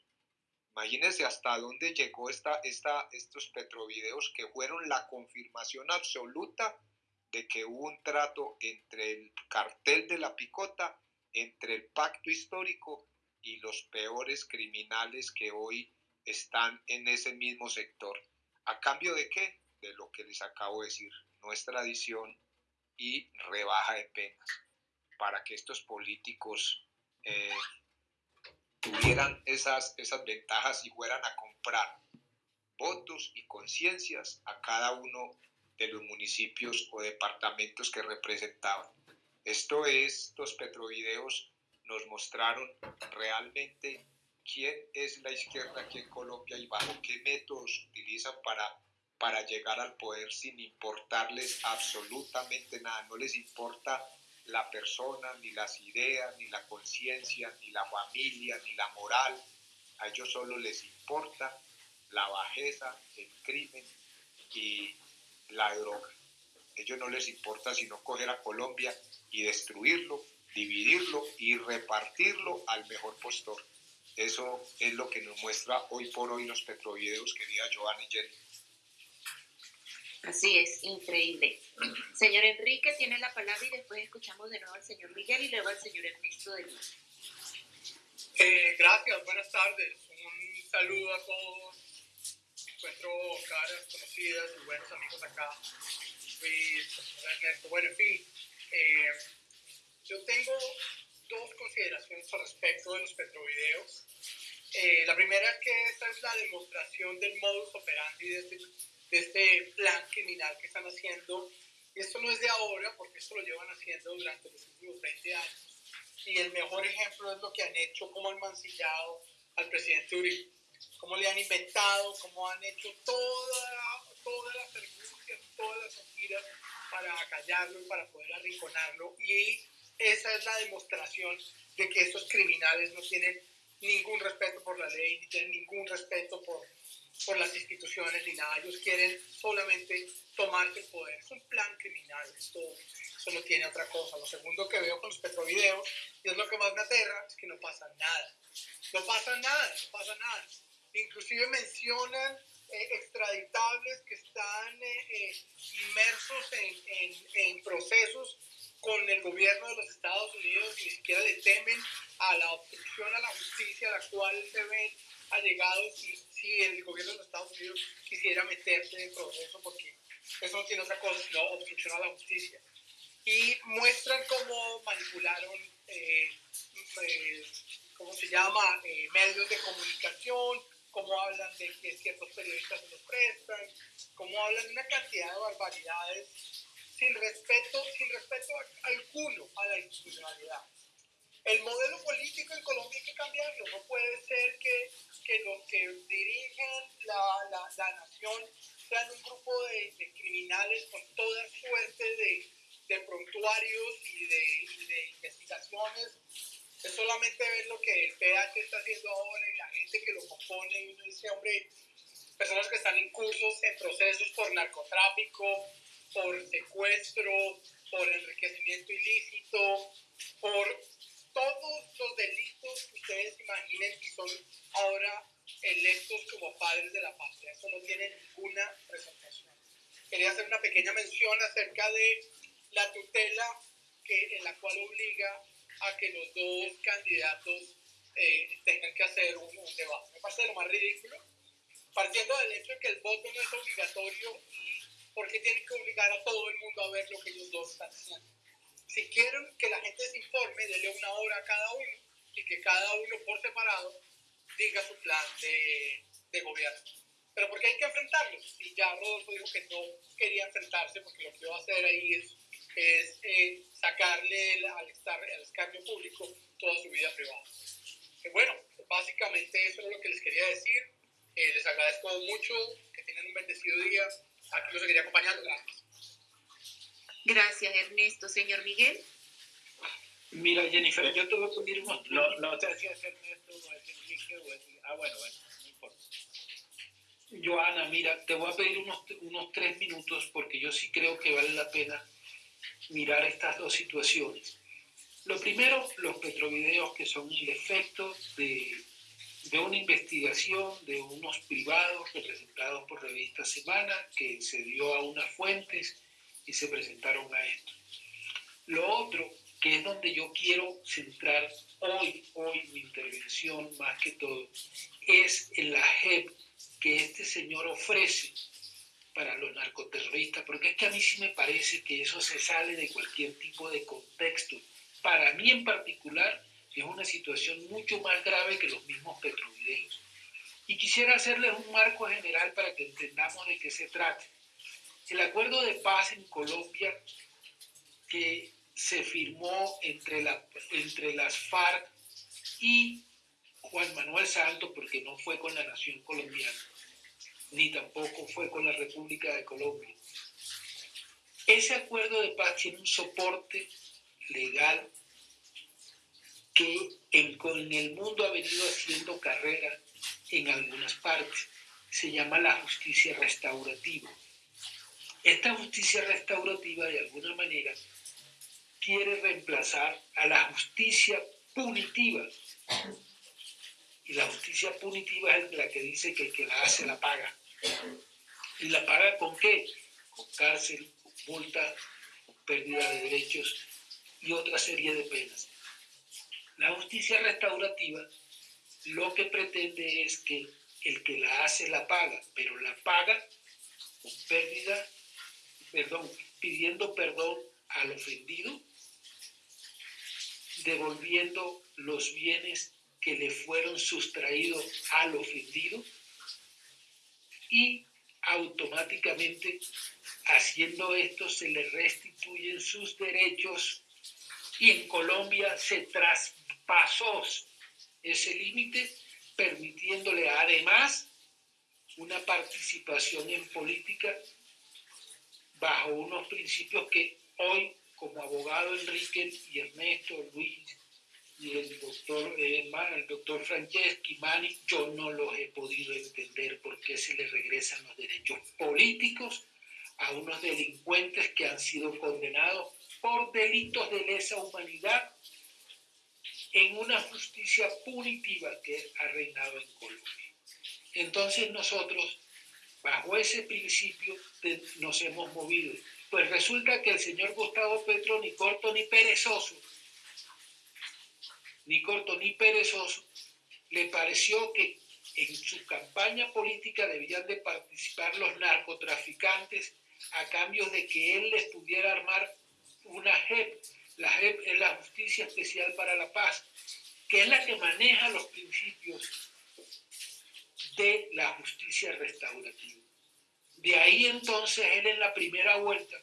Imagínense hasta dónde llegó esta, esta, estos petrovideos que fueron la confirmación absoluta de que hubo un trato entre el cartel de la picota, entre el pacto histórico y los peores criminales que hoy están en ese mismo sector. ¿A cambio de qué? De lo que les acabo de decir, nuestra edición y rebaja de penas para que estos políticos eh, tuvieran esas, esas ventajas y fueran a comprar votos y conciencias a cada uno de los municipios o departamentos que representaban. Esto es, estos petrovideos nos mostraron realmente quién es la izquierda aquí en Colombia y bajo qué métodos utilizan para, para llegar al poder sin importarles absolutamente nada. No les importa la persona, ni las ideas, ni la conciencia, ni la familia, ni la moral. A ellos solo les importa la bajeza, el crimen y la droga. A ellos no les importa sino coger a Colombia y destruirlo, dividirlo y repartirlo al mejor postor. Eso es lo que nos muestra hoy por hoy los petrovideos, querida Giovanni Jenny. Así es, increíble. Señor Enrique tiene la palabra y después escuchamos de nuevo al señor Miguel y luego al señor Ernesto de Lima. Eh, gracias, buenas tardes. Un saludo a todos. Encuentro caras conocidas y buenos amigos acá. Ernesto. Bueno, en fin, eh, yo tengo dos consideraciones al respecto de los petrovideos. Eh, la primera es que esta es la demostración del modus operandi de este de este plan criminal que están haciendo. Esto no es de ahora, porque esto lo llevan haciendo durante los últimos 20 años. Y el mejor ejemplo es lo que han hecho, cómo han mancillado al presidente Uribe, cómo le han inventado, cómo han hecho toda, todas las perjuicias, todas las mentiras para acallarlo y para poder arrinconarlo. Y esa es la demostración de que estos criminales no tienen ningún respeto por la ley, ni tienen ningún respeto por por las instituciones ni nada. Ellos quieren solamente tomarse el poder. Es un plan criminal. Esto, eso no tiene otra cosa. Lo segundo que veo con los petrovideos, y es lo que más me aterra, es que no pasa nada. No pasa nada, no pasa nada. Inclusive mencionan eh, extraditables que están eh, eh, inmersos en, en, en procesos con el gobierno de los Estados Unidos ni siquiera le temen a la obstrucción a la justicia a la cual se ven allegados si, si el gobierno de los Estados Unidos quisiera meterse dentro de eso, porque eso no tiene otra cosa sino obstrucción a la justicia. Y muestran cómo manipularon, eh, eh, ¿cómo se llama?, eh, medios de comunicación, cómo hablan de que ciertos periodistas se los prestan, cómo hablan de una cantidad de barbaridades sin respeto, sin respeto alguno a la institucionalidad. El modelo político en Colombia hay que cambiarlo. No puede ser que, que los que dirigen la, la, la nación sean un grupo de, de, criminales con toda suerte de, de prontuarios y de, de, investigaciones. Es solamente ver lo que el PH está haciendo ahora y la gente que lo compone y uno dice, hombre, personas que están en cursos, en procesos por narcotráfico, por secuestro, por enriquecimiento ilícito, por todos los delitos que ustedes imaginen que son ahora electos como padres de la patria. Eso no tiene ninguna presentación. Quería hacer una pequeña mención acerca de la tutela que, en la cual obliga a que los dos candidatos eh, tengan que hacer un, debate. Me parece lo más ridículo, partiendo del hecho de que el voto no es obligatorio y porque tienen que obligar a todo el mundo a ver lo que ellos dos están haciendo. Si quieren que la gente se informe, denle una hora a cada uno y que cada uno por separado diga su plan de, de gobierno. Pero porque hay que enfrentarlos. Y ya Rodolfo dijo que no quería enfrentarse porque lo que va a hacer ahí es, es eh, sacarle al, estar, al escarnio público toda su vida privada. Bueno, básicamente eso es lo que les quería decir. Eh, les agradezco mucho, que tengan un bendecido día. Aquí los seguiré acompañando. Gracias. Gracias, Ernesto. Señor Miguel. Mira, Jennifer, yo voy a pedir unos... No, no sé si es Ernesto o es Enrique o es... Ah, bueno, bueno, no importa. Joana, mira, te voy a pedir unos, unos tres minutos porque yo sí creo que vale la pena mirar estas dos situaciones. Lo primero, los petrovideos que son el efecto de, de una investigación de unos privados representados por revista Semana que se dio a unas fuentes y se presentaron a esto. Lo otro, que es donde yo quiero centrar hoy, hoy mi intervención más que todo, es en la JEP que este señor ofrece para los narcoterroristas, porque es que a mí sí me parece que eso se sale de cualquier tipo de contexto. Para mí en particular es una situación mucho más grave que los mismos petrovideos. Y quisiera hacerles un marco general para que entendamos de qué se trata. El acuerdo de paz en Colombia que se firmó entre, la, entre las FARC y Juan Manuel Santos, porque no fue con la nación colombiana, ni tampoco fue con la República de Colombia. Ese acuerdo de paz tiene un soporte legal que en el mundo ha venido haciendo carrera en algunas partes. Se llama la justicia restaurativa. Esta justicia restaurativa, de alguna manera, quiere reemplazar a la justicia punitiva. Y la justicia punitiva es la que dice que el que la hace la paga. ¿Y la paga con qué? Con cárcel, multa, pérdida de derechos y otra serie de penas. La justicia restaurativa lo que pretende es que el que la hace la paga, pero la paga con pérdida, perdón, pidiendo perdón al ofendido, devolviendo los bienes que le fueron sustraídos al ofendido y automáticamente haciendo esto se le restituyen sus derechos y en Colombia se traspasó ese límite permitiéndole además una participación en política bajo unos principios que hoy como abogado Enrique y Ernesto, Luis y el doctor, eh, el doctor Franceschi, Mani, yo no los he podido entender por qué se les regresan los derechos políticos a unos delincuentes que han sido condenados por delitos de lesa humanidad en una justicia punitiva que ha reinado en Colombia. Entonces nosotros, bajo ese principio, nos hemos movido. Pues resulta que el señor Gustavo Petro, ni corto ni perezoso, ni corto ni perezoso, le pareció que en su campaña política debían de participar los narcotraficantes a cambio de que él les pudiera armar una JEP. La JEP es la Justicia Especial para la Paz, que es la que maneja los principios de la justicia restaurativa. De ahí entonces él en la primera vuelta,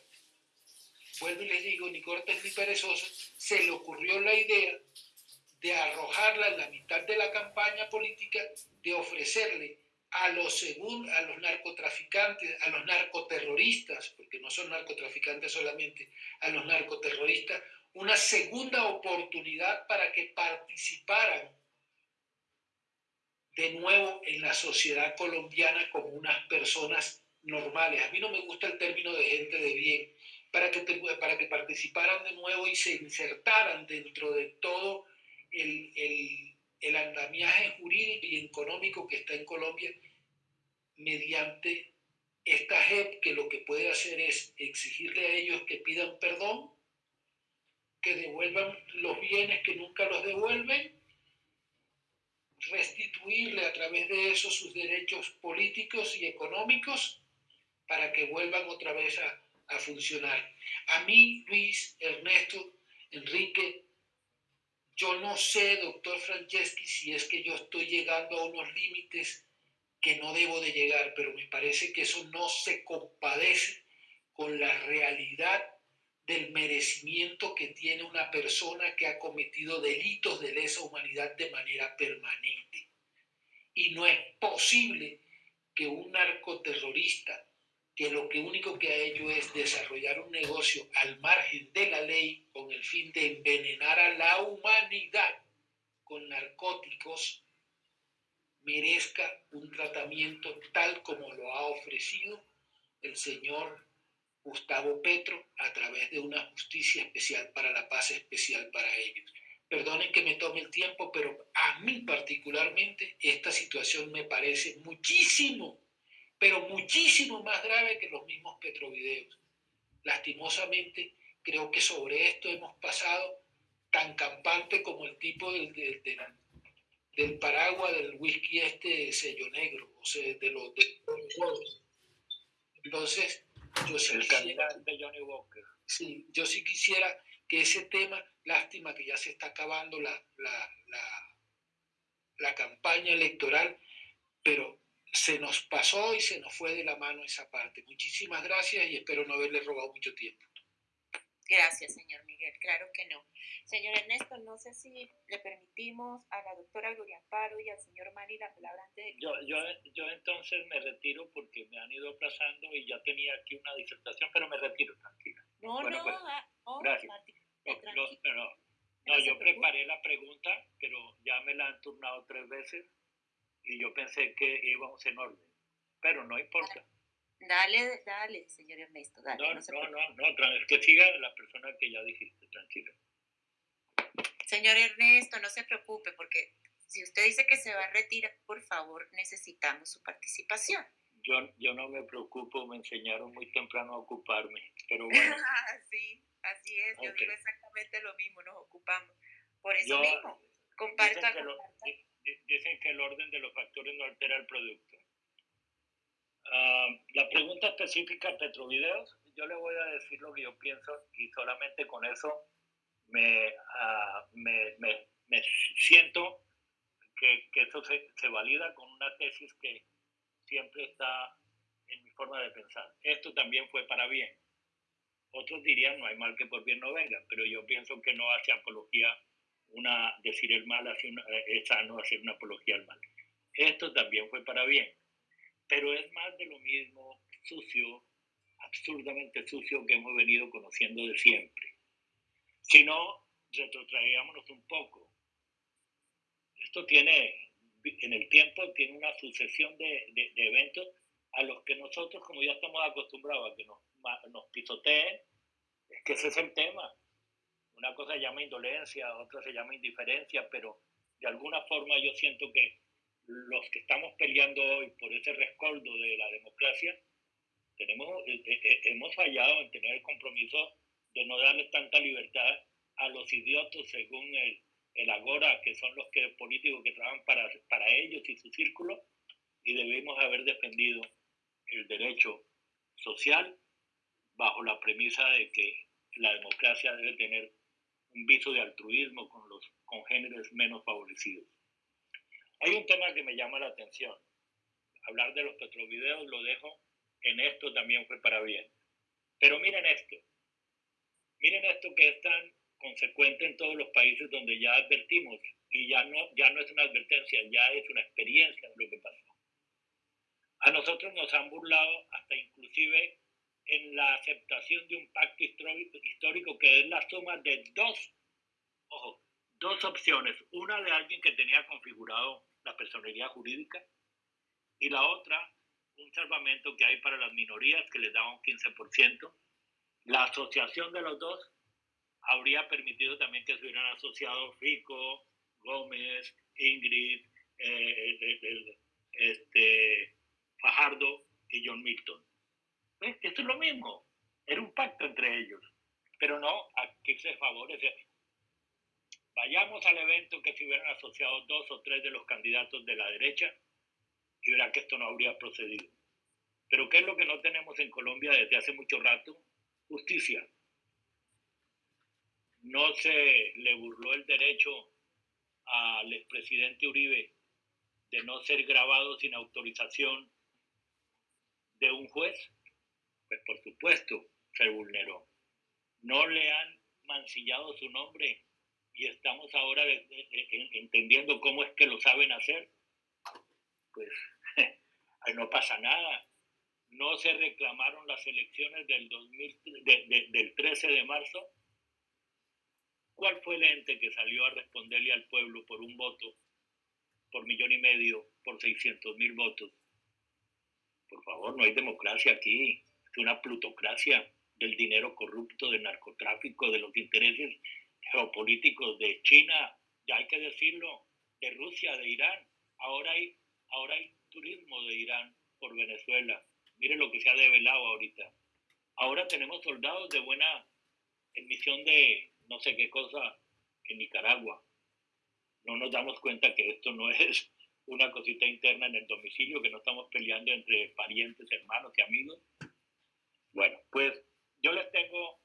vuelvo y les digo, ni cortes ni perezoso, se le ocurrió la idea de arrojarla en la mitad de la campaña política, de ofrecerle a los, a los narcotraficantes, a los narcoterroristas, porque no son narcotraficantes solamente, a los narcoterroristas, una segunda oportunidad para que participaran de nuevo en la sociedad colombiana como unas personas normales. A mí no me gusta el término de gente de bien, para que, para que participaran de nuevo y se insertaran dentro de todo el, el, el andamiaje jurídico y económico que está en Colombia mediante esta JEP que lo que puede hacer es exigirle a ellos que pidan perdón, que devuelvan los bienes que nunca los devuelven restituirle a través de eso sus derechos políticos y económicos para que vuelvan otra vez a, a funcionar. A mí, Luis, Ernesto, Enrique, yo no sé, doctor Franceschi, si es que yo estoy llegando a unos límites que no debo de llegar, pero me parece que eso no se compadece con la realidad del merecimiento que tiene una persona que ha cometido delitos de lesa humanidad de manera permanente. Y no es posible que un narcoterrorista que lo único que ha hecho es desarrollar un negocio al margen de la ley con el fin de envenenar a la humanidad con narcóticos, merezca un tratamiento tal como lo ha ofrecido el señor Gustavo Petro a través de una justicia especial para la paz especial para ellos. Perdonen que me tome el tiempo, pero a mí particularmente esta situación me parece muchísimo pero muchísimo más grave que los mismos petrovideos. Lastimosamente, creo que sobre esto hemos pasado tan campante como el tipo del, del, paraguas del whisky este sello negro, o sea, de los, Entonces, yo sí, quisiera, Johnny Walker. sí, yo sí quisiera que ese tema, lástima que ya se está acabando la, la, la, la campaña electoral, pero se nos pasó y se nos fue de la mano esa parte. Muchísimas gracias y espero no haberle robado mucho tiempo. Gracias, señor Miguel. Claro que no. Señor Ernesto, no sé si le permitimos a la doctora Gloria Amparo y al señor Mari la palabra antes de... Yo, yo, yo entonces me retiro porque me han ido aplazando y ya tenía aquí una disertación, pero me retiro, tranquila. No, no, pues, ah, oh, gracias. no, no, yo preparé la pregunta, pero ya me la han turnado tres veces y yo pensé que íbamos en orden, pero no importa. Dale, dale, señor Ernesto, dale. No, no, no, no, es que siga la persona que ya dijiste, tranquilo. Señor Ernesto, no se preocupe, porque si usted dice que se va a retirar, por favor, necesitamos su participación. Yo, yo no me preocupo, me enseñaron muy temprano a ocuparme, pero bueno. sí, así es, yo digo exactamente lo mismo, nos ocupamos. Por eso mismo, comparto dicen que el orden de los factores no altera el producto. Ah, la pregunta específica Petrovideos, yo le voy a decir lo que yo pienso y solamente con eso me, ah, me, me, siento que, que eso se, se, valida con una tesis que siempre está en mi forma de pensar. Esto también fue para bien. Otros dirían no hay mal que por bien no venga, pero yo pienso que no hace apología una, decir el mal hace una, eh, es sano hacer una apología al mal. Esto también fue para bien, pero es más de lo mismo sucio, absurdamente sucio que hemos venido conociendo de siempre. Si no, retrotraíamos un poco. Esto tiene, en el tiempo, tiene una sucesión de, de, eventos a los que nosotros, como ya estamos acostumbrados a que nos, nos pisoteen, es que ese es el tema una cosa se llama indolencia, otra se llama indiferencia, pero de alguna forma yo siento que los que estamos peleando hoy por ese rescoldo de la democracia, tenemos, eh, eh, eh, hemos fallado en tener el compromiso de no darle tanta libertad a los idiotos según el, el Agora, que son los políticos que trabajan para, para ellos y su círculo, y debemos haber defendido el derecho social bajo la premisa de que la democracia debe tener un viso de altruismo con los congéneres menos favorecidos. Hay un tema que me llama la atención. Hablar de los petrovideos lo dejo en esto también fue para bien. Pero miren esto. Miren esto que es tan consecuente en todos los países donde ya advertimos y ya no, ya no es una advertencia, ya es una experiencia de lo que pasó. A nosotros nos han burlado hasta inclusive en la aceptación de un pacto histórico que es la suma de dos, ojo, dos opciones. Una de alguien que tenía configurado la personalidad jurídica y la otra, un salvamento que hay para las minorías que les da un 15%. La asociación de los dos habría permitido también que se hubieran asociado Rico, Gómez, Ingrid, eh, este, Fajardo y John Milton. Esto es lo mismo. Era un pacto entre ellos. Pero no, aquí se favorece. Vayamos al evento que se hubieran asociado dos o tres de los candidatos de la derecha y verá que esto no habría procedido. Pero ¿qué es lo que no tenemos en Colombia desde hace mucho rato? Justicia. No se le burló el derecho al expresidente Uribe de no ser grabado sin autorización de un juez. Pues por supuesto, se vulneró. No le han mancillado su nombre y estamos ahora entendiendo cómo es que lo saben hacer, pues no pasa nada. No se reclamaron las elecciones del, 2000, del 13 de marzo. ¿Cuál fue el ente que salió a responderle al pueblo por un voto, por millón y medio, por 600 mil votos? Por favor, no hay democracia aquí. Es una plutocracia del dinero corrupto, del narcotráfico, de los intereses geopolíticos de China, ya hay que decirlo, de Rusia, de Irán. Ahora hay, ahora hay turismo de Irán por Venezuela. Mire lo que se ha develado ahorita. Ahora tenemos soldados de buena emisión de no sé qué cosa en Nicaragua. No nos damos cuenta que esto no es una cosita interna en el domicilio, que no estamos peleando entre parientes, hermanos y amigos. Bueno, pues yo les tengo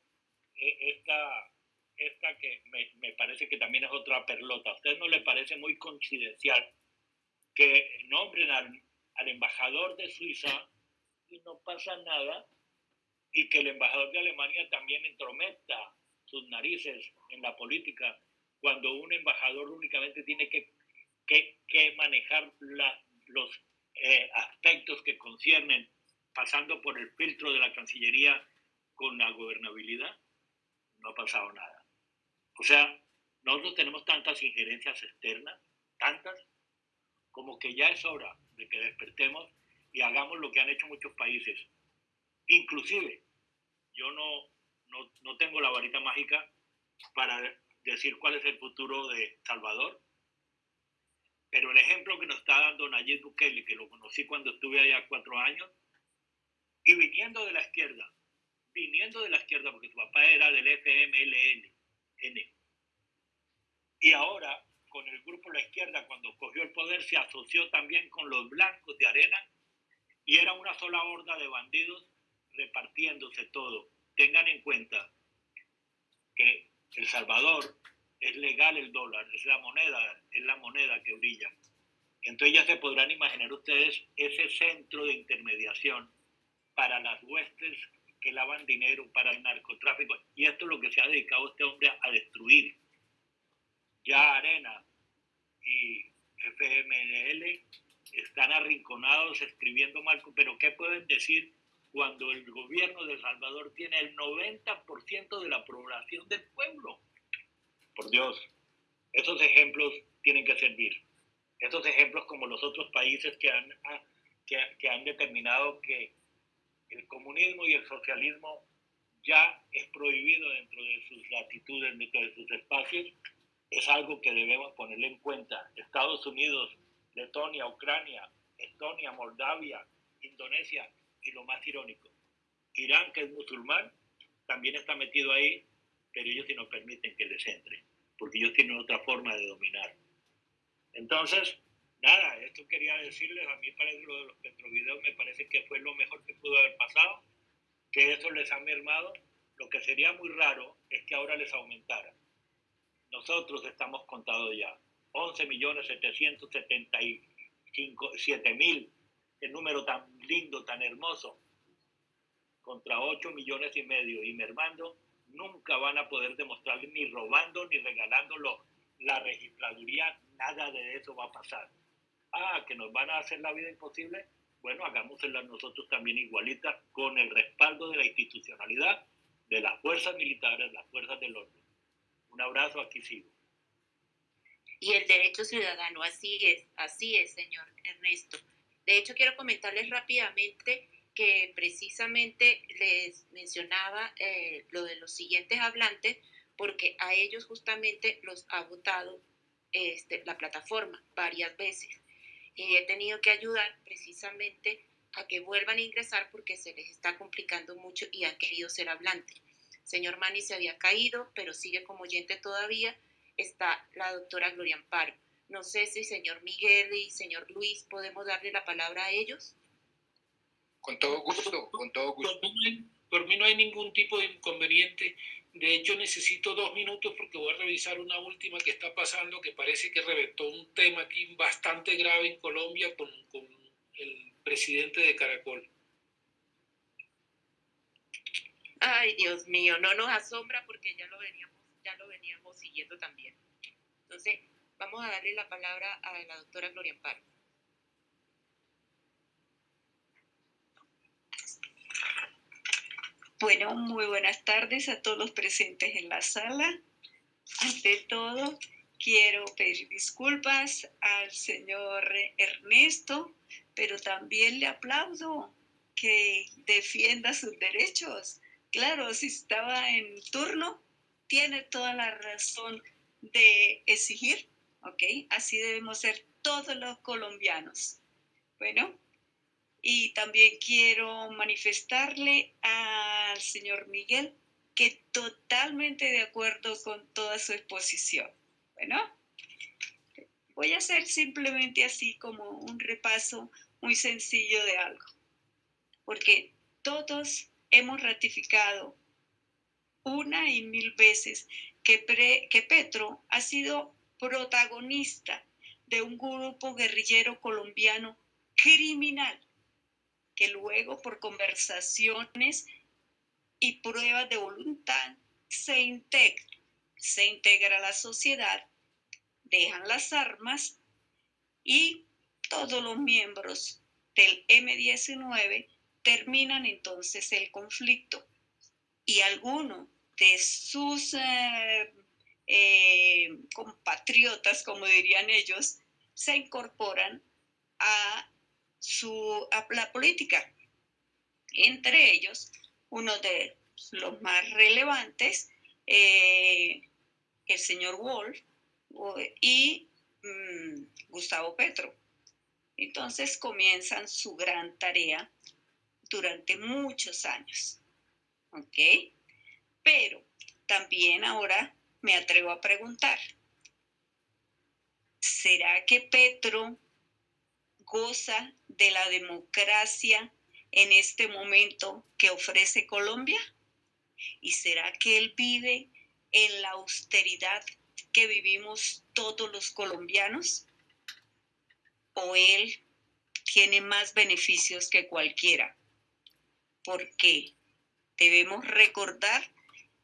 eh, esta esta que me, parece que también es otra perlota. ¿A usted no le parece muy coincidencial que nombren al, embajador de Suiza y no pasa nada y que el embajador de Alemania también entrometa sus narices en la política cuando un embajador únicamente tiene que, que, que manejar los eh, aspectos que conciernen pasando por el filtro de la Cancillería con la gobernabilidad? No ha pasado nada. O sea, nosotros tenemos tantas injerencias externas, tantas, como que ya es hora de que despertemos y hagamos lo que han hecho muchos países. Inclusive, yo no, no, no tengo la varita mágica para decir cuál es el futuro de Salvador, pero el ejemplo que nos está dando Nayib Bukele, que lo conocí cuando estuve allá cuatro años, y viniendo de la izquierda, viniendo de la izquierda, porque su papá era del FMLN, y ahora, con el grupo La Izquierda, cuando cogió el poder, se asoció también con los blancos de arena y era una sola horda de bandidos repartiéndose todo. Tengan en cuenta que El Salvador es legal el dólar, es la moneda, es la moneda que brilla. Entonces ya se podrán imaginar ustedes ese centro de intermediación para las huestes que lavan dinero para el narcotráfico. Y esto es lo que se ha dedicado este hombre a destruir. Ya Arena y FML están arrinconados escribiendo mal, pero ¿qué pueden decir cuando el gobierno de Salvador tiene el 90% de la población del pueblo? Por Dios, esos ejemplos tienen que servir. Esos ejemplos como los otros países que han, ah, que, que han determinado que el comunismo y el socialismo ya es prohibido dentro de sus latitudes, dentro de sus espacios, es algo que debemos ponerle en cuenta. Estados Unidos, Letonia, Ucrania, Estonia, Moldavia, Indonesia y lo más irónico, Irán, que es musulmán, también está metido ahí, pero ellos sí no permiten que les entre, porque ellos tienen otra forma de dominar. Entonces, nada, esto quería decirles, a mí para lo de los petrovideos me parece que fue lo mejor que pudo haber pasado, que eso les ha mermado. Lo que sería muy raro es que ahora les aumentara. Nosotros estamos contados ya. 11 millones 775 mil, el número tan lindo, tan hermoso, contra 8 millones y medio y mermando, nunca van a poder demostrarle ni robando ni regalándolo la registraduría, nada de eso va a pasar ah, que nos van a hacer la vida imposible, bueno, hagámosla nosotros también igualita con el respaldo de la institucionalidad, de las fuerzas militares, las fuerzas del orden. Un abrazo, aquí sigo. Y el derecho ciudadano, así es, así es, señor Ernesto. De hecho, quiero comentarles rápidamente que precisamente les mencionaba eh, lo de los siguientes hablantes, porque a ellos justamente los ha votado este, la plataforma varias veces y he tenido que ayudar precisamente a que vuelvan a ingresar porque se les está complicando mucho y han querido ser hablantes. Señor Mani se había caído, pero sigue como oyente todavía está la doctora Gloria Amparo. No sé si señor Miguel y señor Luis podemos darle la palabra a ellos. Con todo gusto, con todo gusto. Por mí, no hay, ningún tipo de inconveniente. De hecho, necesito dos minutos porque voy a revisar una última que está pasando que parece que reventó un tema aquí bastante grave en Colombia con, el presidente de Caracol. Ay, Dios mío, no nos asombra porque ya lo veníamos, ya lo veníamos siguiendo también. Entonces, vamos a darle la palabra a la doctora Gloria Amparo. Bueno, muy buenas tardes a todos los presentes en la sala. Ante todo, quiero pedir disculpas al señor Ernesto, pero también le aplaudo que defienda sus derechos. Claro, si estaba en turno, tiene toda la razón de exigir, ¿ok? Así debemos ser todos los colombianos. Bueno, y también quiero manifestarle al señor Miguel que totalmente de acuerdo con toda su exposición. Bueno, voy a hacer simplemente así como un repaso muy sencillo de algo, porque todos hemos ratificado una y mil veces que, que Petro ha sido protagonista de un grupo guerrillero colombiano criminal luego por conversaciones y pruebas de voluntad se integra, se integra a la sociedad, dejan las armas y todos los miembros del M19 terminan entonces el conflicto. Y algunos de sus eh, eh, compatriotas, como dirían ellos, se incorporan a su, la política. Entre ellos, uno de los más relevantes, eh, el señor Wolf y mm, Gustavo Petro. Entonces comienzan su gran tarea durante muchos años. ¿Ok? Pero también ahora me atrevo a preguntar, ¿será que Petro goza de la democracia en este momento que ofrece Colombia? ¿Y será que él vive en la austeridad que vivimos todos los colombianos? ¿O él tiene más beneficios que cualquiera? Porque debemos recordar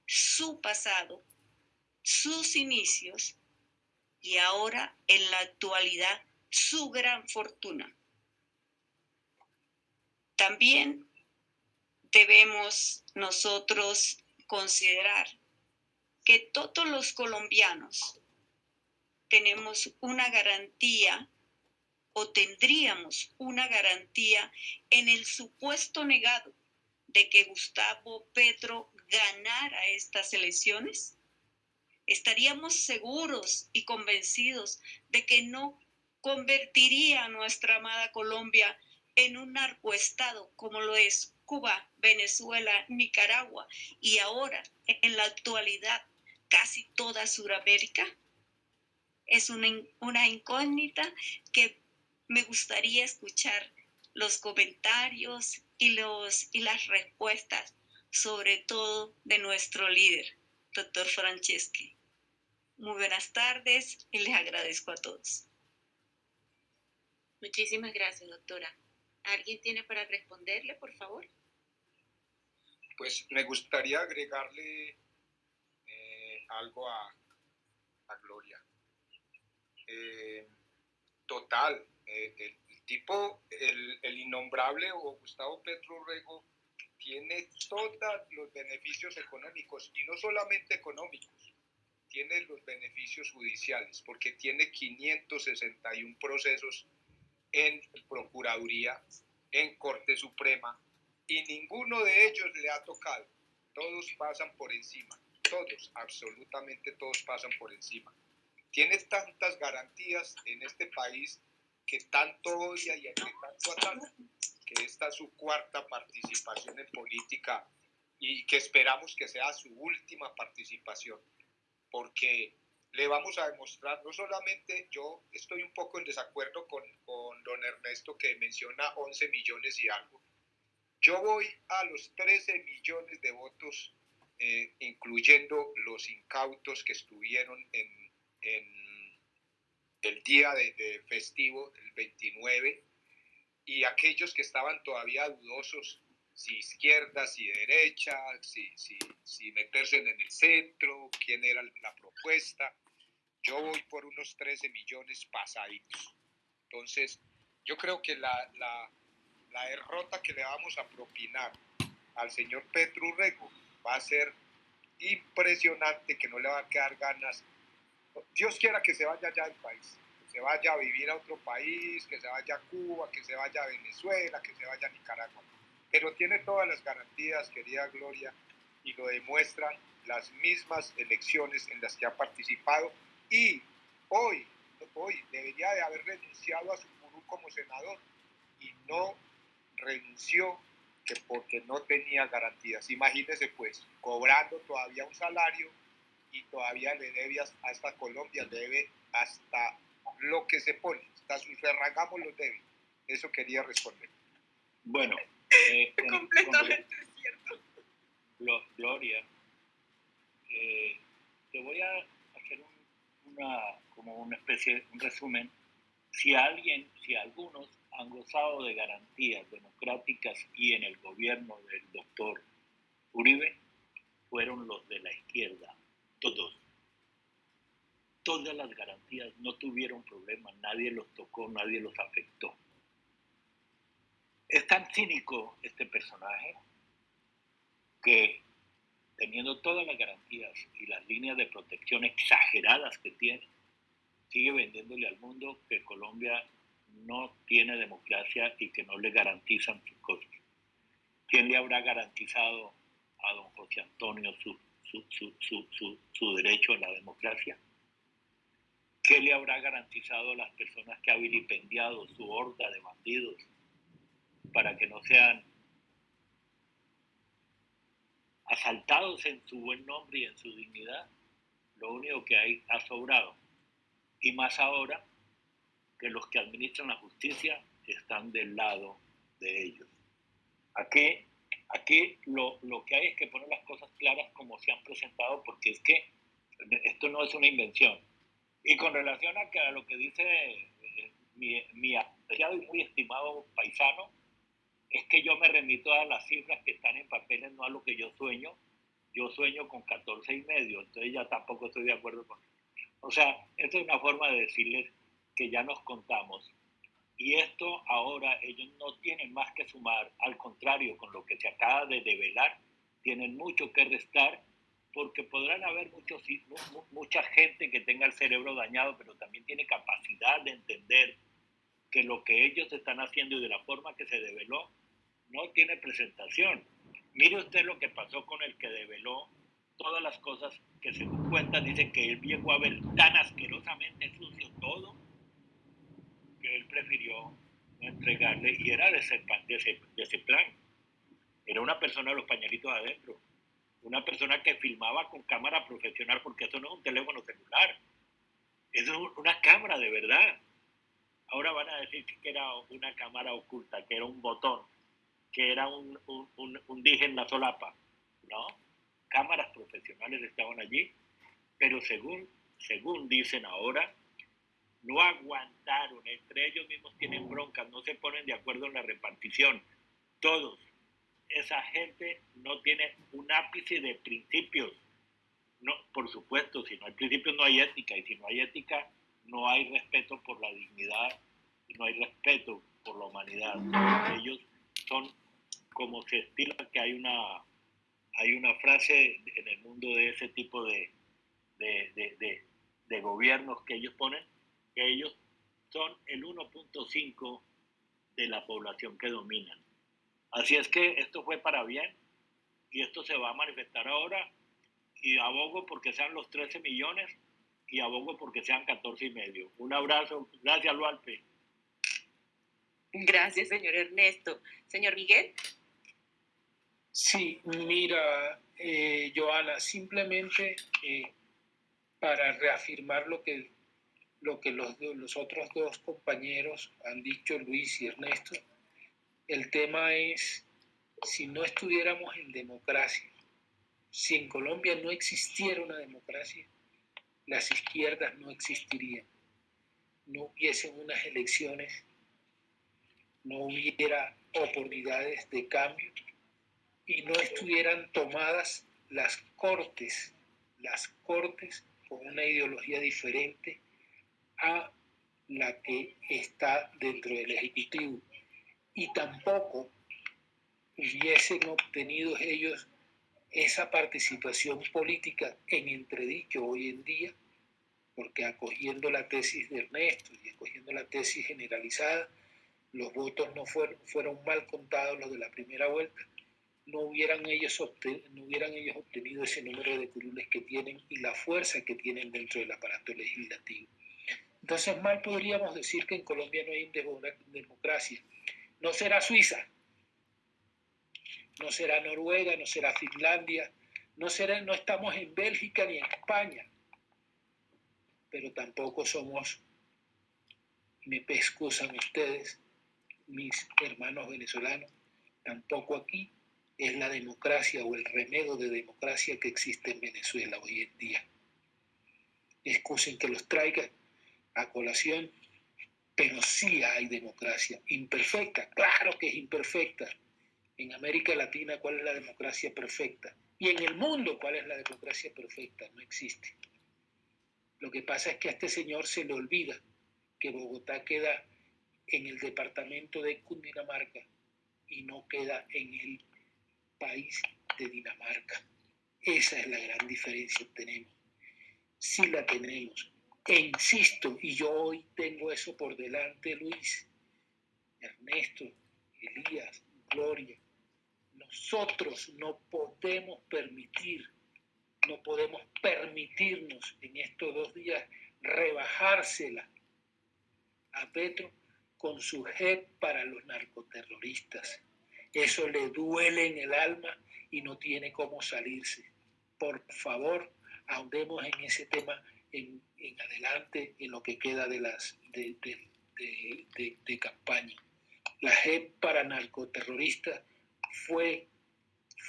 su pasado, sus inicios y ahora en la actualidad su gran fortuna. También debemos nosotros considerar que todos los colombianos tenemos una garantía o tendríamos una garantía en el supuesto negado de que Gustavo Petro ganara estas elecciones? ¿Estaríamos seguros y convencidos de que no convertiría a nuestra amada Colombia en un narcoestado como lo es Cuba, Venezuela, Nicaragua y ahora en la actualidad casi toda Sudamérica? Es una, incógnita que me gustaría escuchar los comentarios y, los, y las respuestas, sobre todo de nuestro líder, doctor Franceschi. Muy buenas tardes y les agradezco a todos. Muchísimas gracias, doctora. ¿Alguien tiene para responderle, por favor? Pues me gustaría agregarle eh, algo a, a Gloria. Eh, total, eh, el, tipo, el, el, innombrable o Gustavo Petro Rego tiene todos los beneficios económicos y no solamente económicos, tiene los beneficios judiciales porque tiene 561 procesos en Procuraduría, en Corte Suprema, y ninguno de ellos le ha tocado. Todos pasan por encima, todos, absolutamente todos pasan por encima. Tiene tantas garantías en este país que tanto odia y que tanto ataca, que esta es su cuarta participación en política y que esperamos que sea su última participación, porque le vamos a demostrar, no solamente yo estoy un poco en desacuerdo con, con don Ernesto que menciona 11 millones y algo, yo voy a los 13 millones de votos, eh, incluyendo los incautos que estuvieron en, en el día de, festivo, el 29, y aquellos que estaban todavía dudosos si izquierda, si derecha, si, si, si meterse en el centro, quién era la propuesta. Yo voy por unos 13 millones pasaditos. Entonces, yo creo que la, la, derrota que le vamos a propinar al señor Petro Urrego va a ser impresionante, que no le va a quedar ganas. Dios quiera que se vaya ya del país, que se vaya a vivir a otro país, que se vaya a Cuba, que se vaya a Venezuela, que se vaya a Nicaragua. Pero tiene todas las garantías, querida Gloria, y lo demuestran las mismas elecciones en las que ha participado y hoy, hoy debería de haber renunciado a su curú como senador y no renunció que porque no tenía garantías. Imagínese pues, cobrando todavía un salario y todavía le debe hasta Colombia, debe hasta lo que se pone, hasta sus ferragamos lo debe. Eso quería responder. Bueno, eh, completamente cierto. Gloria, eh, te voy a hacer una, como una especie, un resumen. Si alguien, si algunos han gozado de garantías democráticas y en el gobierno del doctor Uribe fueron los de la izquierda, todos. Todas las garantías no tuvieron problemas, nadie los tocó, nadie los afectó. Es tan cínico este personaje que teniendo todas las garantías y las líneas de protección exageradas que tiene, sigue vendiéndole al mundo que Colombia no tiene democracia y que no le garantizan sus cosas. ¿Quién le habrá garantizado a don José Antonio su, su, derecho a la democracia? ¿Qué le habrá garantizado a las personas que ha vilipendiado su horda de bandidos para que no sean asaltados en su buen nombre y en su dignidad? Lo único que hay ha sobrado. Y más ahora que los que administran la justicia están del lado de ellos. Aquí, aquí lo, lo que hay es que poner las cosas claras como se han presentado, porque es que esto no es una invención. Y con relación a, lo que dice eh, mi, mi apreciado y muy estimado paisano, es que yo me remito a las cifras que están en papeles, no a lo que yo sueño. Yo sueño con 14 y medio, entonces ya tampoco estoy de acuerdo con O sea, esto es una forma de decirles que ya nos contamos. Y esto ahora ellos no tienen más que sumar, al contrario, con lo que se acaba de develar, tienen mucho que restar porque podrán haber muchos, mucha gente que tenga el cerebro dañado, pero también tiene capacidad de entender que lo que ellos están haciendo y de la forma que se develó no tiene presentación. Mire usted lo que pasó con el que develó todas las cosas que se cuenta, dice que él llegó a ver tan asquerosamente sucio todo que él prefirió entregarle y era de ese, de plan. Era una persona de los pañalitos adentro, una persona que filmaba con cámara profesional porque eso no es un teléfono celular, eso es una cámara de verdad. Ahora van a decir que era una cámara oculta, que era un botón, que era un, un, un dije en la solapa. No, cámaras profesionales estaban allí, pero según, según dicen ahora, no aguantaron, entre ellos mismos tienen broncas, no se ponen de acuerdo en la repartición, todos. Esa gente no tiene un ápice de principios. No, por supuesto, si no hay principios no hay ética, y si no hay ética no hay respeto por la dignidad, no hay respeto por la humanidad. Ellos son como se estila que hay una, hay una frase en el mundo de ese tipo de, de, de gobiernos que ellos ponen, ellos son el 1.5 de la población que dominan. Así es que esto fue para bien y esto se va a manifestar ahora y abogo porque sean los 13 millones y abogo porque sean 14 y medio. Un abrazo. Gracias, Lualpe. Gracias, señor Ernesto. Señor Miguel. Sí, mira, eh, Joana, simplemente eh, para reafirmar lo que, lo que los, los otros dos compañeros han dicho, Luis y Ernesto. El tema es, si no estuviéramos en democracia, si en Colombia no existiera una democracia, las izquierdas no existirían, no hubiesen unas elecciones, no hubiera oportunidades de cambio y no estuvieran tomadas las cortes, las cortes con una ideología diferente a la que está dentro del Ejecutivo. Y tampoco hubiesen obtenido ellos esa participación política en entredicho hoy en día, porque acogiendo la tesis de Ernesto y acogiendo la tesis generalizada, los votos no fueron, mal contados los de la primera vuelta, no hubieran, ellos no hubieran ellos obtenido ese número de curules que tienen y la fuerza que tienen dentro del aparato legislativo. Entonces, mal podríamos decir que en Colombia no hay democracia. No será Suiza, no será Noruega, no será Finlandia, no, será, no estamos en Bélgica ni en España, pero tampoco somos, me pescusan ustedes, mis hermanos venezolanos, tampoco aquí es la democracia o el remedio de democracia que existe en Venezuela hoy en día. Excusen que los traiga a colación, pero sí hay democracia. Imperfecta, claro que es imperfecta. En América Latina, ¿cuál es la democracia perfecta? Y en el mundo, ¿cuál es la democracia perfecta? No existe. Lo que pasa es que a este señor se le olvida que Bogotá queda en el departamento de Cundinamarca y no queda en el país de Dinamarca. Esa es la gran diferencia que tenemos. Si la tenemos. E insisto, y yo hoy tengo eso por delante, Luis, Ernesto, Elías, Gloria, nosotros no podemos permitir, no podemos permitirnos en estos dos días rebajársela a Petro con su JEP para los narcoterroristas. Eso le duele en el alma y no tiene cómo salirse. Por favor, ahondemos en ese tema en, adelante, en lo que queda de, las, de, de campaña. La JEP para narcoterroristas fue,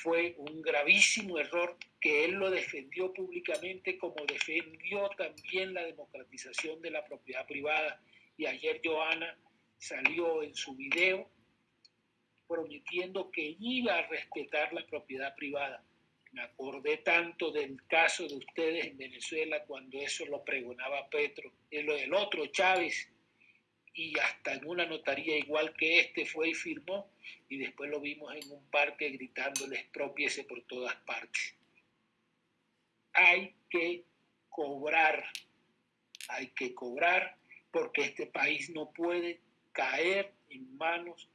fue un gravísimo error que él lo defendió públicamente como defendió también la democratización de la propiedad privada. Y ayer Joana salió en su video prometiendo que iba a respetar la propiedad privada. Me acordé tanto del caso de ustedes en Venezuela cuando eso lo pregonaba Petro, el otro Chávez, y hasta en una notaría igual que este fue y firmó, y después lo vimos en un parque gritando expropiese por todas partes. Hay que cobrar, hay que cobrar porque este país no puede caer en manos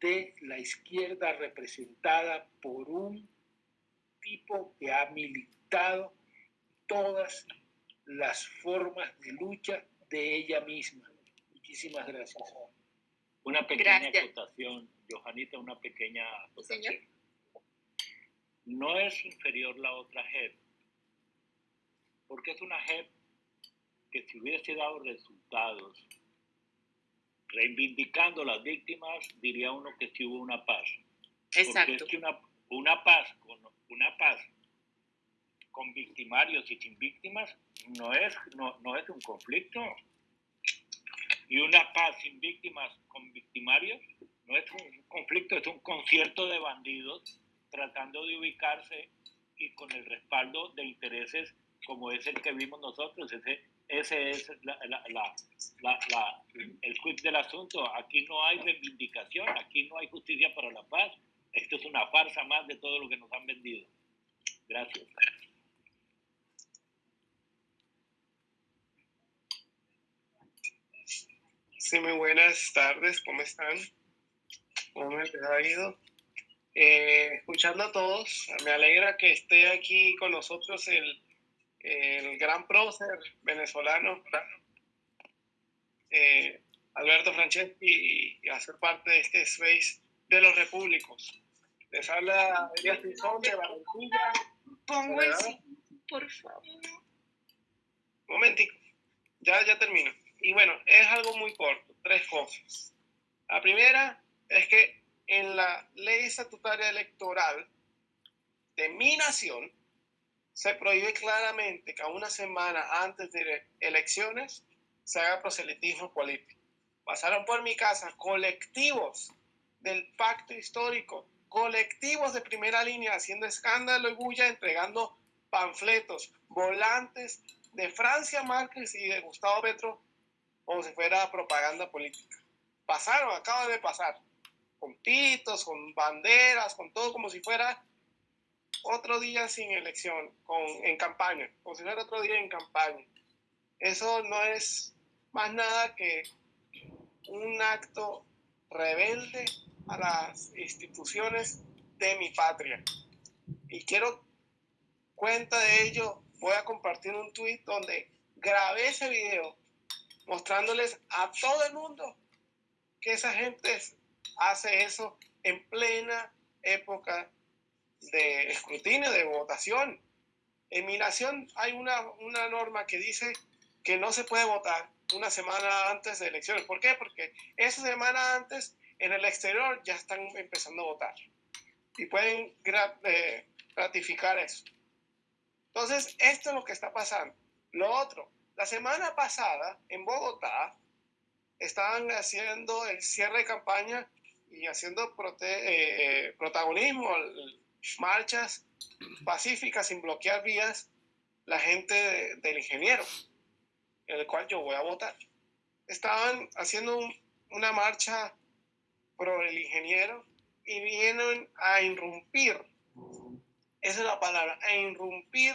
de la izquierda representada por un tipo que ha militado todas las formas de lucha de ella misma. Muchísimas gracias. Una pequeña acotación, Johanita, una pequeña Señor. No es inferior la otra JEP, porque es una JEP que si hubiese dado resultados reivindicando las víctimas, diría uno que sí hubo una paz. Exacto. Porque es que una, una paz con una paz con victimarios y sin víctimas no es, no, no es un conflicto. Y una paz sin víctimas con victimarios no es un conflicto, es un concierto de bandidos tratando de ubicarse y con el respaldo de intereses como es el que vimos nosotros, ese ese es la, la, la, el quid del asunto. Aquí no hay reivindicación, aquí no hay justicia para la paz. Esto es una farsa más de todo lo que nos han vendido. Gracias. Sí, muy buenas tardes, ¿cómo están? ¿Cómo les ha ido? Eh, escuchando a todos, me alegra que esté aquí con nosotros el el gran prócer venezolano, eh, Alberto Franceschi, y, hacer parte de este space de los repúblicos. Les habla Elías Pinzón de Barranquilla. Pongo el por favor. momentico, ya, ya termino. Y bueno, es algo muy corto, tres cosas. La primera es que en la ley estatutaria electoral de mi nación se prohíbe claramente que a una semana antes de elecciones se haga proselitismo político. Pasaron por mi casa colectivos del pacto histórico, colectivos de primera línea haciendo escándalo y bulla, entregando panfletos, volantes de Francia Márquez y de Gustavo Petro como si fuera propaganda política. Pasaron, acaba de pasar, con pitos, con banderas, con todo como si fuera otro día sin elección, con, en campaña, como si fuera otro día en campaña. Eso no es más nada que un acto rebelde a las instituciones de mi patria. Y quiero cuenta de ello, voy a compartir un tweet donde grabé ese video mostrándoles a todo el mundo que esa gente hace eso en plena época de escrutinio, de votación. En mi nación hay una, una norma que dice que no se puede votar una semana antes de elecciones. ¿Por qué? Porque esa semana antes en el exterior ya están empezando a votar y pueden eh, ratificar eso. Entonces, esto es lo que está pasando. Lo otro, la semana pasada en Bogotá estaban haciendo el cierre de campaña y haciendo eh, eh, protagonismo, marchas pacíficas sin bloquear vías, la gente del ingeniero, en el cual yo voy a votar. Estaban haciendo una marcha pro el ingeniero y vienen a irrumpir, esa es la palabra, a irrumpir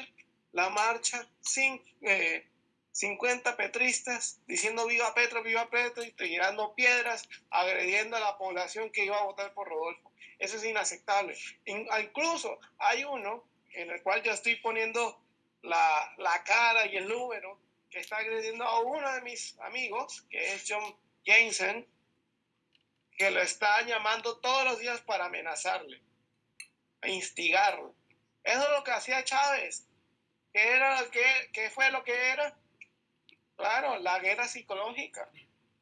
la marcha sin eh, 50 petristas diciendo viva Petro, viva Petro y tirando piedras, agrediendo a la población que iba a votar por Rodolfo. Eso es inaceptable. incluso hay uno en el cual yo estoy poniendo la, la, cara y el número que está agrediendo a uno de mis amigos, que es John Jensen, que lo está llamando todos los días para amenazarle, instigarlo. Eso es lo que hacía Chávez. ¿Qué, era, qué, qué fue lo que era? Claro, la guerra psicológica.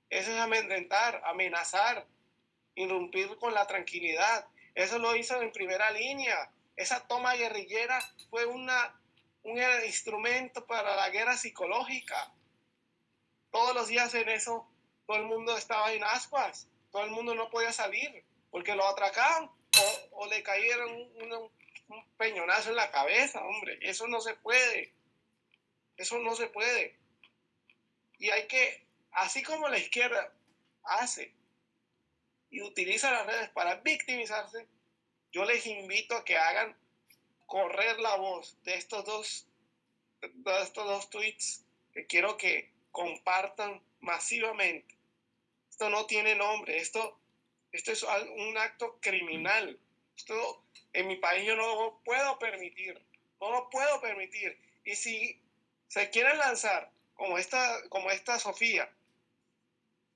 Eso es amedrentar, amenazar, irrumpir con la tranquilidad. Eso lo hizo en primera línea. Esa toma guerrillera fue una, un instrumento para la guerra psicológica. Todos los días en eso, todo el mundo estaba en ascuas. Todo el mundo no podía salir porque lo atracaban o, le cayeron un, un peñonazo en la cabeza, hombre. Eso no se puede. Eso no se puede. Y hay que, así como la izquierda hace y utiliza las redes para victimizarse, yo les invito a que hagan correr la voz de estos dos, de estos dos tweets que quiero que compartan masivamente. Esto no tiene nombre, esto, esto es un acto criminal. Esto en mi país yo no lo puedo permitir, no lo puedo permitir. Y si se quieren lanzar como esta, como esta Sofía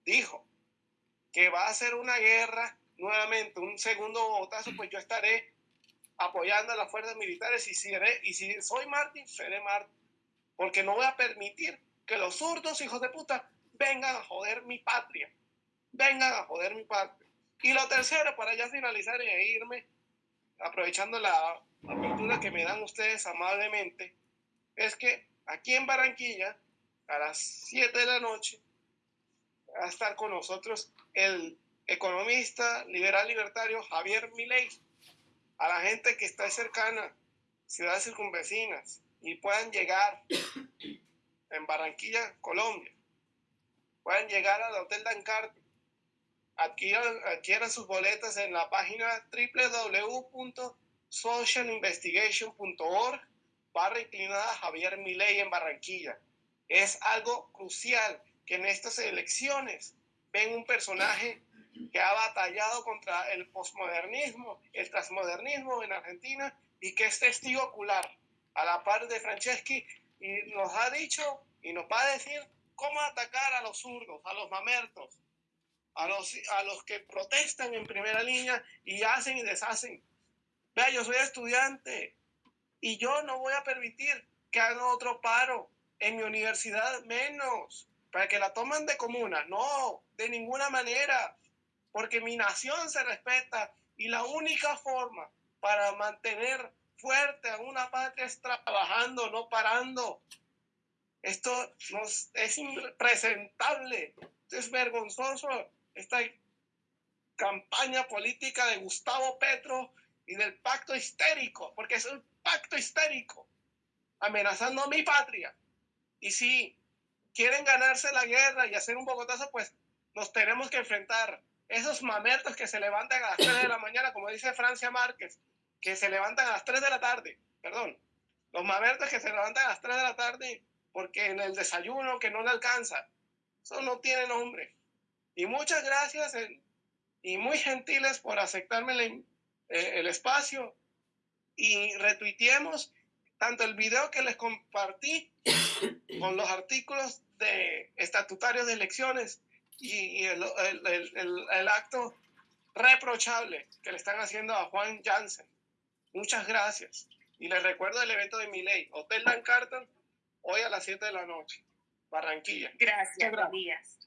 dijo que va a hacer una guerra nuevamente, un segundo botazo, pues yo estaré apoyando a las fuerzas militares y, seré, y si soy Martín, seré Martín, porque no voy a permitir que los zurdos hijos de puta vengan a joder mi patria, vengan a joder mi patria. Y lo tercero, para ya finalizar y irme, aprovechando la apertura que me dan ustedes amablemente, es que aquí en Barranquilla a las 7 de la noche va a estar con nosotros el economista liberal libertario Javier Milei. A la gente que está cercana, ciudades circunvecinas, y puedan llegar en Barranquilla, Colombia, puedan llegar al Hotel Dancarte, adquieran, adquieran sus boletas en la página www.socialinvestigation.org barra inclinada Javier Milei en Barranquilla. Es algo crucial que en estas elecciones ven un personaje que ha batallado contra el posmodernismo, el transmodernismo en Argentina y que es testigo ocular a la par de Franceschi y nos ha dicho y nos va a decir cómo atacar a los zurdos, a los mamertos, a los, a los que protestan en primera línea y hacen y deshacen. Vea, yo soy estudiante y yo no voy a permitir que hagan otro paro En mi universidad menos, para que la tomen de comuna. No, de ninguna manera, porque mi nación se respeta y la única forma para mantener fuerte a una patria es trabajando, no parando. Esto nos, es impresentable, es vergonzoso esta campaña política de Gustavo Petro y del pacto histérico, porque es un pacto histérico, amenazando a mi patria. Y si quieren ganarse la guerra y hacer un bogotazo, pues nos tenemos que enfrentar. Esos mamertos que se levantan a las 3 de la mañana, como dice Francia Márquez, que se levantan a las 3 de la tarde, perdón, los mamertos que se levantan a las 3 de la tarde porque en el desayuno que no le alcanza, eso no tiene nombre. Y muchas gracias y muy gentiles por aceptarme el, eh, el espacio y retuiteemos tanto el video que les compartí con los artículos de estatutarios de elecciones y el, el, el, acto reprochable que le están haciendo a Juan Jansen. Muchas gracias. Y les recuerdo el evento de mi ley, Hotel Dan Carton, hoy a las 7 de la noche, Barranquilla. Gracias, Elías.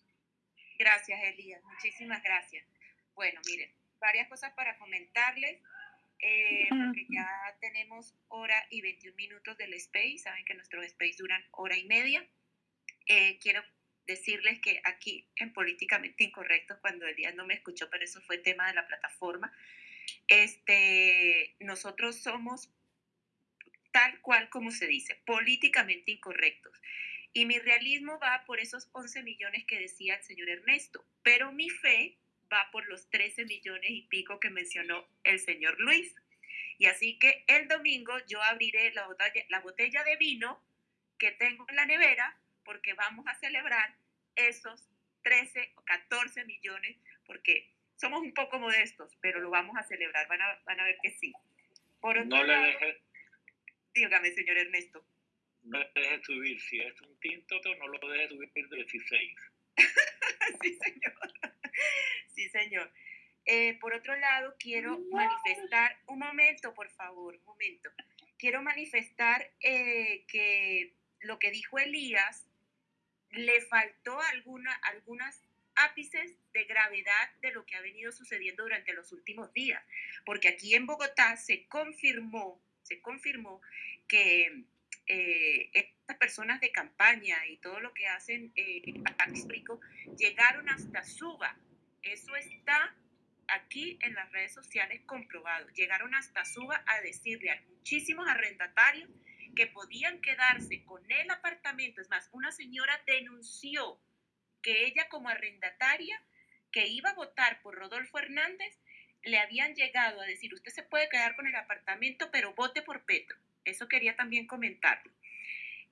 Gracias, Elías. Muchísimas gracias. Bueno, miren, varias cosas para comentarles. Eh, porque ya tenemos hora y 21 minutos del space, saben que nuestros space duran hora y media. Eh, quiero decirles que aquí en Políticamente Incorrecto, cuando el día no me escuchó, pero eso fue tema de la plataforma, este, nosotros somos tal cual como se dice, políticamente incorrectos. Y mi realismo va por esos 11 millones que decía el señor Ernesto, pero mi fe va por los 13 millones y pico que mencionó el señor Luis. Y así que el domingo yo abriré la botella, la botella de vino que tengo en la nevera porque vamos a celebrar esos 13 o 14 millones porque somos un poco modestos, pero lo vamos a celebrar, van a, van a ver que sí. Por otro no le deje, dígame, señor Ernesto. No le deje subir, si es un tinto, no lo deje subir de 16. sí, señor. Sí, señor. Eh, por otro lado, quiero manifestar, un momento, por favor, un momento. Quiero manifestar eh, que lo que dijo Elías le faltó alguna, algunas ápices de gravedad de lo que ha venido sucediendo durante los últimos días, porque aquí en Bogotá se confirmó, se confirmó que eh, estas personas de campaña y todo lo que hacen eh, histórico llegaron hasta Suba. Eso está aquí en las redes sociales comprobado. Llegaron hasta Suba a decirle a muchísimos arrendatarios que podían quedarse con el apartamento. Es más, una señora denunció que ella como arrendataria que iba a votar por Rodolfo Hernández, le habían llegado a decir, usted se puede quedar con el apartamento, pero vote por Petro. Eso quería también comentarlo.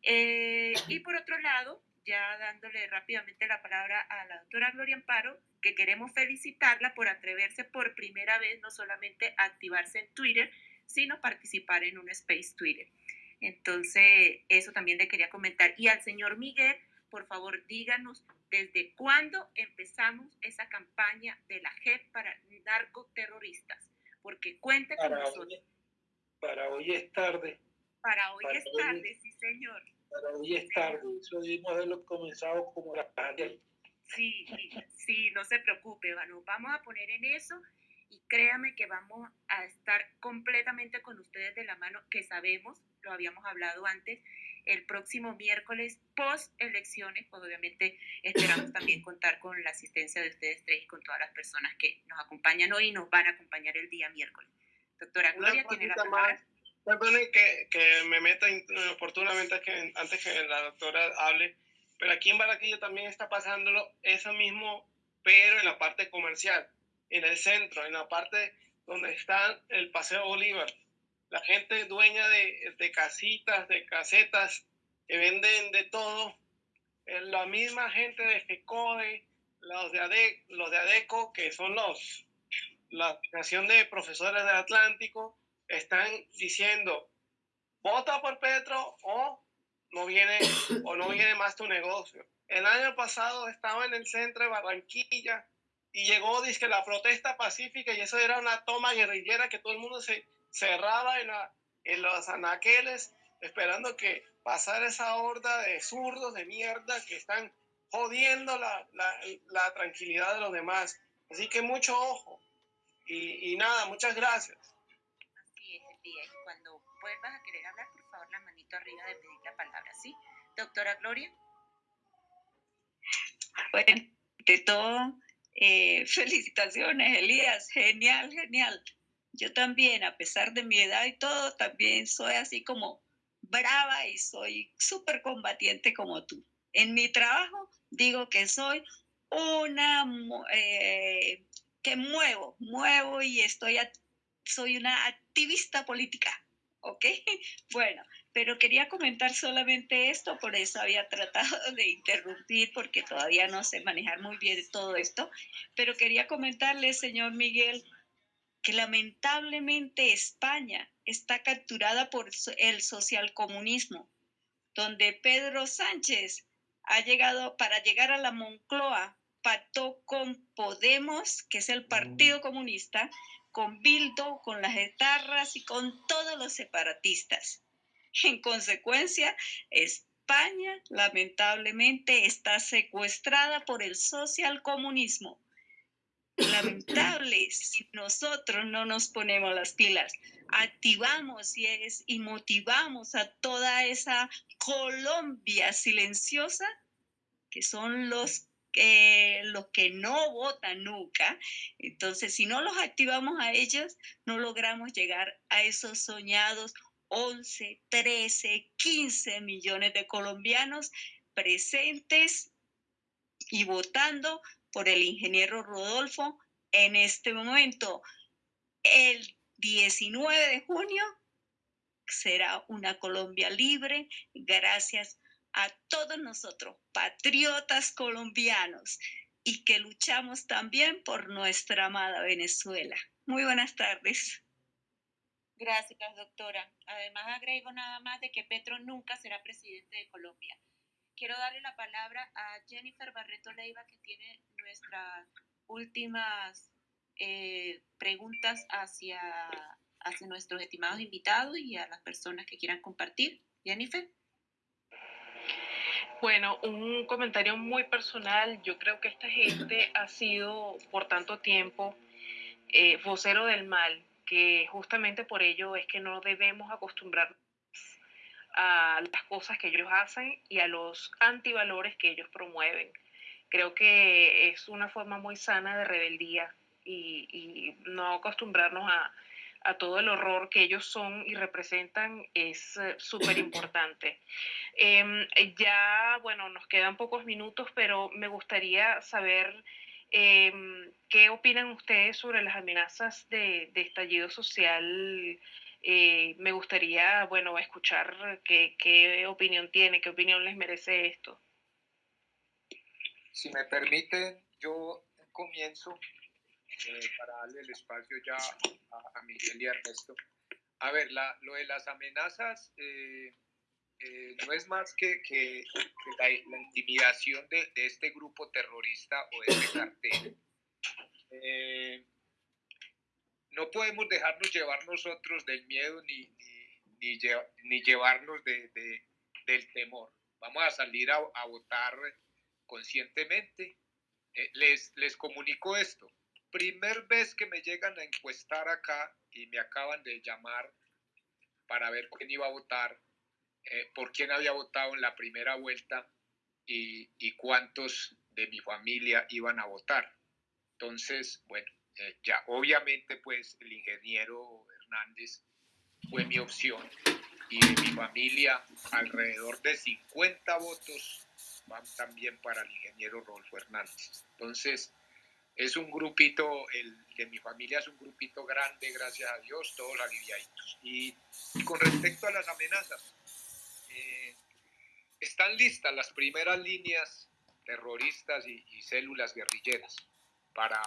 Eh, y por otro lado, ya dándole rápidamente la palabra a la doctora Gloria Amparo, que queremos felicitarla por atreverse por primera vez no solamente a activarse en Twitter, sino participar en un space Twitter. Entonces, eso también le quería comentar. Y al señor Miguel, por favor, díganos desde cuándo empezamos esa campaña de la JEP para narcoterroristas, porque cuente con nosotros. para hoy es tarde. Para hoy es tarde, sí, señor. Para hoy es tarde. Eso debimos haberlo comenzado como la Sí, sí, no se preocupe, nos vamos a poner en eso y créame que vamos a estar completamente con ustedes de la mano, que sabemos, lo habíamos hablado antes, el próximo miércoles post elecciones, pues obviamente esperamos también contar con la asistencia de ustedes tres y con todas las personas que nos acompañan hoy y nos van a acompañar el día miércoles. Doctora Gloria, tiene la palabra. Perdone que, que, me meta oportunamente que, antes que la doctora hable, pero aquí en Barranquilla también está pasándolo eso mismo, pero en la parte comercial, en el centro, en la parte donde está el Paseo Bolívar la gente dueña de, de casitas, de casetas, que venden de todo, eh, la misma gente de FECODE, los de, los de ADECO, que son los, la Asociación de Profesores del Atlántico, están diciendo, vota por Petro o no viene, o no viene más tu negocio. El año pasado estaba en el centro de Barranquilla y llegó, dice, la protesta pacífica y eso era una toma guerrillera que todo el mundo se, cerraba en, la, en los anaqueles esperando que pasar esa horda de zurdos de mierda que están jodiendo la, la, la tranquilidad de los demás. Así que mucho ojo. Y, y nada, muchas gracias. Así es, Elías. Y cuando vuelvas a querer hablar, por favor, la manito arriba de pedir la palabra, ¿sí? Doctora Gloria. Bueno, de todo, eh, felicitaciones, Elías. Genial, genial. Yo también, a pesar de mi edad y todo, también soy así como brava y soy súper combatiente como tú. En mi trabajo digo que soy una eh, que muevo, muevo y estoy, soy una activista política, ¿ok? Bueno, pero quería comentar solamente esto, por eso había tratado de interrumpir, porque todavía no sé manejar muy bien todo esto, pero quería comentarle, señor Miguel, que lamentablemente España está capturada por el socialcomunismo, donde Pedro Sánchez ha llegado para llegar a la Moncloa, pactó con Podemos, que es el Partido Comunista, con Bildo, con las etarras y con todos los separatistas. En consecuencia, España lamentablemente está secuestrada por el socialcomunismo. Lamentable si nosotros no nos ponemos las pilas, activamos y, es, y motivamos a toda esa Colombia silenciosa, que son los los que no votan nunca. Entonces, si no los activamos a ellos, no logramos llegar a esos soñados 11, 13, 15 millones de colombianos presentes y votando por el ingeniero Rodolfo en este momento. El 19 de junio será una Colombia libre gracias a todos nosotros, patriotas colombianos, y que luchamos también por nuestra amada Venezuela. Muy buenas tardes. Gracias, doctora. Además, agrego nada más de que Petro nunca será presidente de Colombia. Quiero darle la palabra a Jennifer Barreto Leiva, que tiene nuestras últimas eh, preguntas hacia, nuestros estimados invitados y a las personas que quieran compartir. Jennifer. Bueno, un comentario muy personal. Yo creo que esta gente ha sido por tanto tiempo eh, vocero del mal, que justamente por ello es que no debemos acostumbrarnos a las cosas que ellos hacen y a los antivalores que ellos promueven. Creo que es una forma muy sana de rebeldía y, y no acostumbrarnos a, a todo el horror que ellos son y representan es eh, súper importante. Em, ya, bueno, nos quedan pocos minutos, pero me gustaría saber em, qué opinan ustedes sobre las amenazas de, estallido social. Eh, me gustaría, bueno, escuchar qué, opinión tiene, qué opinión les merece esto. Si me permiten, yo comienzo eh, para darle el espacio ya a, Miguel y a Ernesto. A ver, la, lo de las amenazas eh, eh, no es más que, que, la, intimidación de, de, este grupo terrorista o de este cartel. no podemos dejarnos llevar nosotros del miedo ni, ni, ni, llevarnos de, de, del temor. Vamos a salir a, votar conscientemente. les, les comunico esto primer vez que me llegan a encuestar acá y me acaban de llamar para ver quién iba a votar, eh, por quién había votado en la primera vuelta y, cuántos de mi familia iban a votar. Entonces, bueno, eh, ya obviamente pues el ingeniero Hernández fue mi opción y de mi familia alrededor de 50 votos van también para el ingeniero Rodolfo Hernández. Entonces, es un grupito, el de mi familia es un grupito grande, gracias a Dios, todos aliviaditos. Y, con respecto a las amenazas, están listas las primeras líneas terroristas y, células guerrilleras para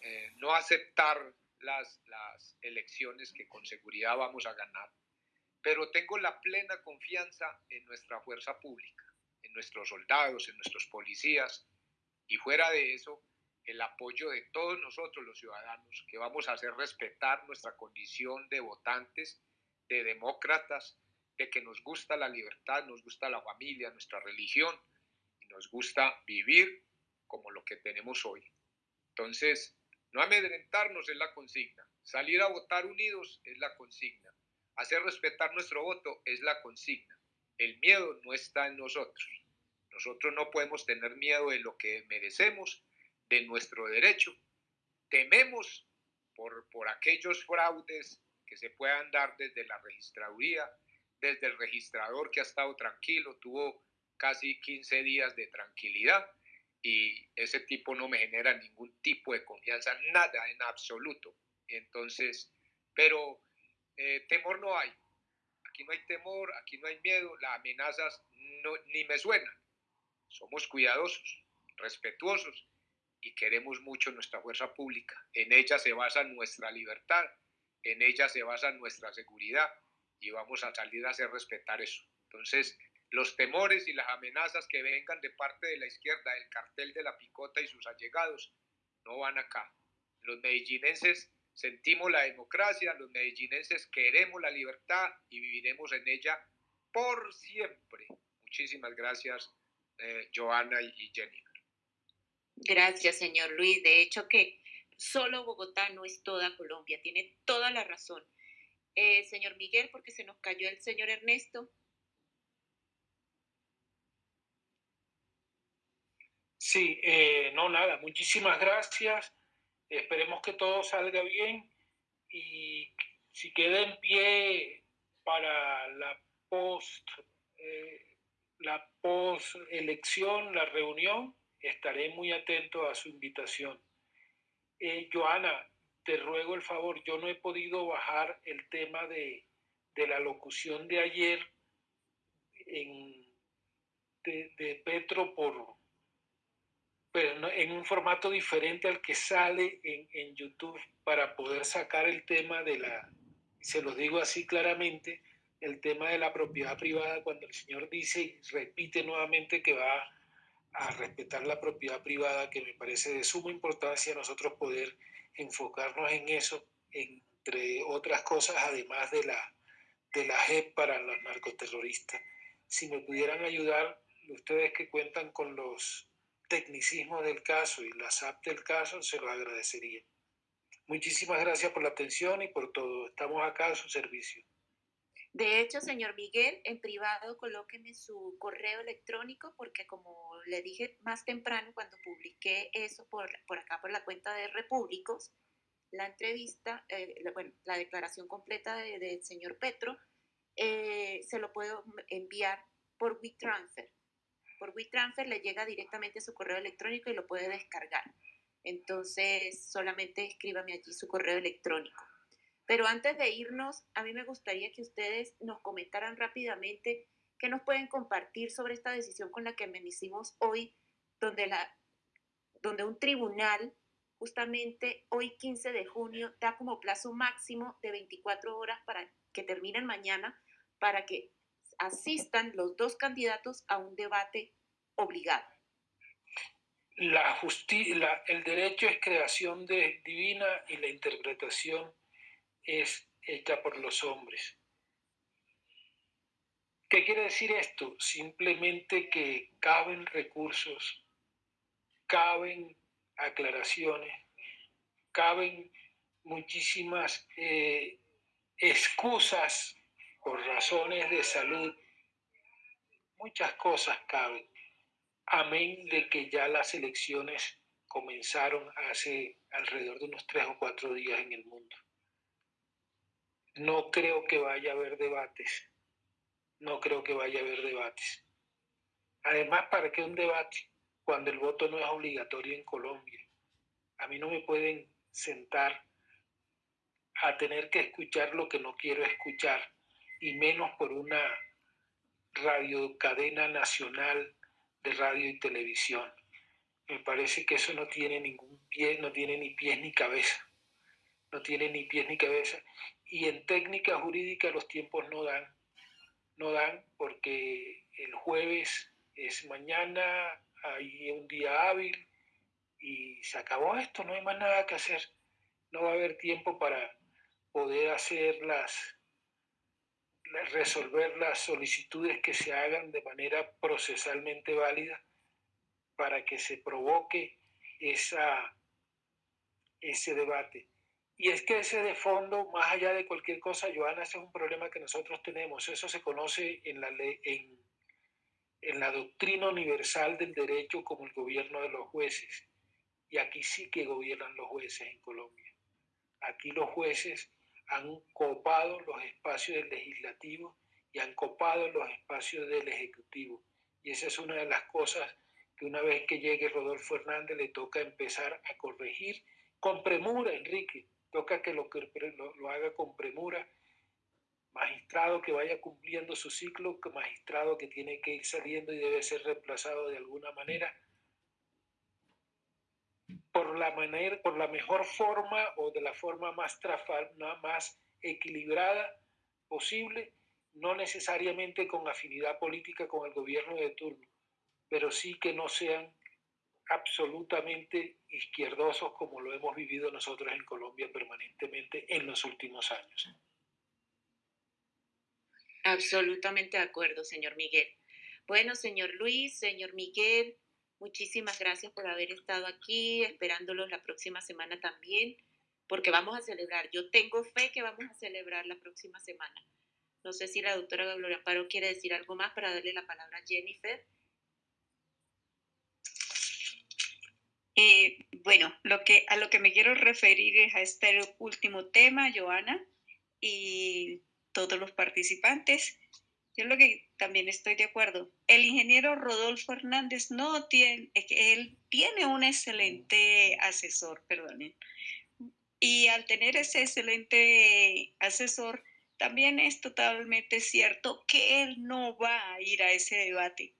eh, no aceptar las, las elecciones que con seguridad vamos a ganar. Pero tengo la plena confianza en nuestra fuerza pública, en nuestros soldados, en nuestros policías, y fuera de eso, el apoyo de todos nosotros los ciudadanos, que vamos a hacer respetar nuestra condición de votantes, de demócratas, de que nos gusta la libertad, nos gusta la familia, nuestra religión, y nos gusta vivir como lo que tenemos hoy. Entonces, no amedrentarnos es la consigna, salir a votar unidos es la consigna, hacer respetar nuestro voto es la consigna. El miedo no está en nosotros. Nosotros no podemos tener miedo de lo que merecemos, de nuestro derecho. Tememos por, por aquellos fraudes que se puedan dar desde la registraduría, desde el registrador que ha estado tranquilo, tuvo casi 15 días de tranquilidad y ese tipo no me genera ningún tipo de confianza, nada en absoluto. Entonces, pero eh, temor no hay. Aquí no hay temor, aquí no hay miedo, las amenazas no, ni me suenan. Somos cuidadosos, respetuosos y queremos mucho nuestra fuerza pública. En ella se basa nuestra libertad, en ella se basa nuestra seguridad y vamos a salir a hacer respetar eso. Entonces, los temores y las amenazas que vengan de parte de la izquierda, del cartel de la picota y sus allegados, no van acá. Los medellinenses sentimos la democracia, los medellinenses queremos la libertad y viviremos en ella por siempre. Muchísimas gracias, eh, Joana y Jenny. Gracias, señor Luis. De hecho que solo Bogotá no es toda Colombia, tiene toda la razón. Eh, señor Miguel, porque se nos cayó el señor Ernesto. Sí, eh, no, nada, muchísimas gracias. Esperemos que todo salga bien y si queda en pie para la post, eh, la post elección, la reunión, estaré muy atento a su invitación. Eh, Joana, te ruego el favor, yo no he podido bajar el tema de, la locución de ayer de, Petro por pero en un formato diferente al que sale en, en YouTube para poder sacar el tema de la, se lo digo así claramente, el tema de la propiedad privada cuando el señor dice y repite nuevamente que va a respetar la propiedad privada, que me parece de suma importancia nosotros poder enfocarnos en eso, entre otras cosas, además de la, de la JEP para los narcoterroristas. Si me pudieran ayudar, ustedes que cuentan con los tecnicismos del caso y la SAP del caso, se los agradecería. Muchísimas gracias por la atención y por todo. Estamos acá a su servicio. De hecho, señor Miguel, en privado colóqueme su correo electrónico porque como le dije más temprano cuando publiqué eso por, por acá por la cuenta de Repúblicos, la entrevista, eh, bueno, la declaración completa del señor Petro, eh, se lo puedo enviar por WeTransfer. Por WeTransfer le llega directamente a su correo electrónico y lo puede descargar. Entonces, solamente escríbame allí su correo electrónico. Pero antes de irnos, a mí me gustaría que ustedes nos comentaran rápidamente qué nos pueden compartir sobre esta decisión con la que me hicimos hoy, donde, la, donde un tribunal justamente hoy 15 de junio da como plazo máximo de 24 horas para que terminen mañana para que asistan los dos candidatos a un debate obligado. La justicia, el derecho es creación de, divina y la interpretación es hecha por los hombres. ¿Qué quiere decir esto? Simplemente que caben recursos, caben aclaraciones, caben muchísimas eh, excusas por razones de salud, muchas cosas caben. Amén de que ya las elecciones comenzaron hace alrededor de unos tres o cuatro días en el mundo. No creo que vaya a haber debates. No creo que vaya a haber debates. Además, ¿para qué un debate cuando el voto no es obligatorio en Colombia? A mí no me pueden sentar a tener que escuchar lo que no quiero escuchar, y menos por una radio cadena nacional de radio y televisión. Me parece que eso no tiene ningún pie, no tiene ni pies ni cabeza. No tiene ni pies ni cabeza y en técnica jurídica los tiempos no dan. No dan porque el jueves es mañana, hay un día hábil y se acabó esto, no hay más nada que hacer. No va a haber tiempo para poder hacer las, resolver las solicitudes que se hagan de manera procesalmente válida para que se provoque esa, ese debate. Y es que ese de fondo, más allá de cualquier cosa, Joana, ese es un problema que nosotros tenemos. Eso se conoce en la, ley, doctrina universal del derecho como el gobierno de los jueces. Y aquí sí que gobiernan los jueces en Colombia. Aquí los jueces han copado los espacios del legislativo y han copado los espacios del ejecutivo. Y esa es una de las cosas que una vez que llegue Rodolfo Hernández le toca empezar a corregir con premura, Enrique. Toca que lo, lo, lo haga con premura. Magistrado que vaya cumpliendo su ciclo, magistrado que tiene que ir saliendo y debe ser reemplazado de alguna manera por la, manera, por la mejor forma o de la forma más, más equilibrada posible, no necesariamente con afinidad política con el gobierno de turno, pero sí que no sean absolutamente izquierdosos como lo hemos vivido nosotros en Colombia permanentemente en los últimos años. Absolutamente de acuerdo, señor Miguel. Bueno, señor Luis, señor Miguel, Muchísimas gracias por haber estado aquí, esperándolos la próxima semana también, porque vamos a celebrar. Yo tengo fe que vamos a celebrar la próxima semana. No sé si la doctora Gloria Amparo quiere decir algo más para darle la palabra a Jennifer. Eh, bueno, lo que, a lo que me quiero referir es a este último tema, Joana, y todos los participantes. Yo lo que también estoy de acuerdo. El ingeniero Rodolfo Hernández no tiene, él tiene un excelente asesor, perdonen. Y al tener ese excelente asesor, también es totalmente cierto que él no va a ir a ese debate.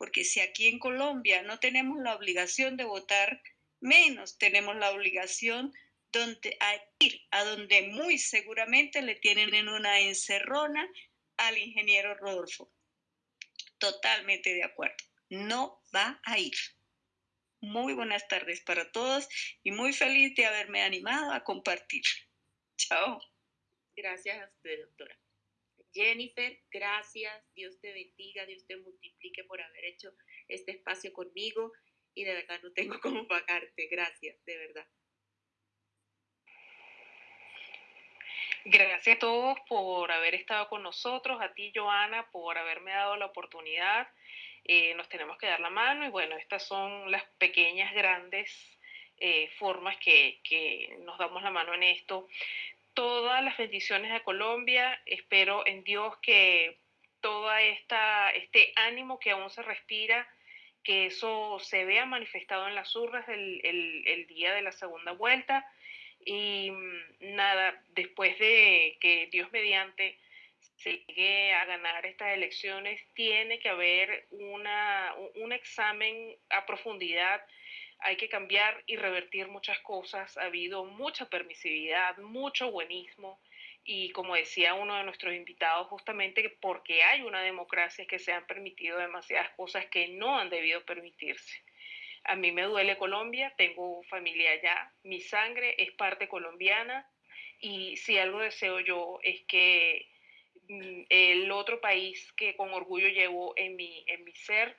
Porque si aquí en Colombia no tenemos la obligación de votar, menos tenemos la obligación donde, a ir a donde muy seguramente le tienen en una encerrona al ingeniero Rodolfo. Totalmente de acuerdo. No va a ir. Muy buenas tardes para todos y muy feliz de haberme animado a compartir. Chao. Gracias a usted, doctora. Jennifer, gracias. Dios te bendiga, Dios te multiplique por haber hecho este espacio conmigo y de verdad no tengo cómo pagarte. Gracias, de verdad. Gracias a todos por haber estado con nosotros, a ti Joana por haberme dado la oportunidad. Eh, nos tenemos que dar la mano y bueno, estas son las pequeñas, grandes eh, formas que, que nos damos la mano en esto. Todas las bendiciones a Colombia, espero en Dios que todo este ánimo que aún se respira, que eso se vea manifestado en las urnas el, el, el día de la segunda vuelta y mm, nada, después de que Dios mediante se llegue a ganar estas elecciones, tiene que haber una, un examen a profundidad. Hay que cambiar y revertir muchas cosas. Ha habido mucha permisividad, mucho buenismo. Y como decía uno de nuestros invitados, justamente porque hay una democracia que se han permitido demasiadas cosas que no han debido permitirse. A mí me duele Colombia, tengo familia allá, mi sangre es parte colombiana y si algo deseo yo es que mm, el otro país que con orgullo llevo en mi, en mi ser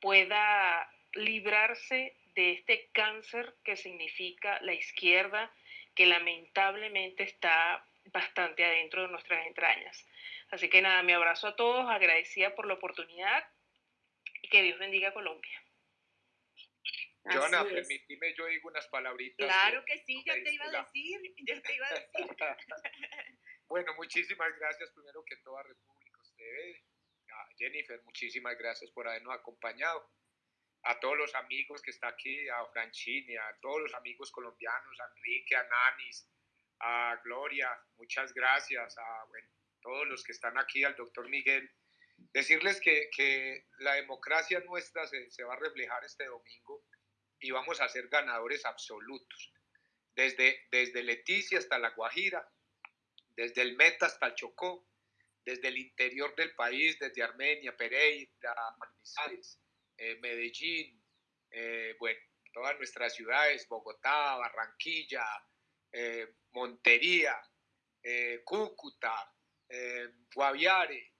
pueda librarse de este cáncer que significa la izquierda, que lamentablemente está bastante adentro de nuestras entrañas. Así que nada, mi abrazo a todos, agradecida por la oportunidad y que Dios bendiga a Colombia. Joana, permíteme, yo digo unas palabritas. Claro que sí, yo te iba a decir, yo te iba a decir. bueno, muchísimas gracias primero que todo a Repúblicos TV. A Jennifer, muchísimas gracias por habernos acompañado. A todos los amigos que están aquí, a Franchini, a todos los amigos colombianos, a Enrique, a Nanis, a Gloria, muchas gracias. A bueno, todos los que están aquí, al doctor Miguel. Decirles que, que la democracia nuestra se, se va a reflejar este domingo y vamos a ser ganadores absolutos. Desde, desde Leticia hasta La Guajira, desde el Meta hasta el Chocó, desde el interior del país, desde Armenia, Pereira, Manizales, eh, Medellín, eh, bueno, todas nuestras ciudades, Bogotá, Barranquilla, eh, Montería, Cúcuta, Guaviare,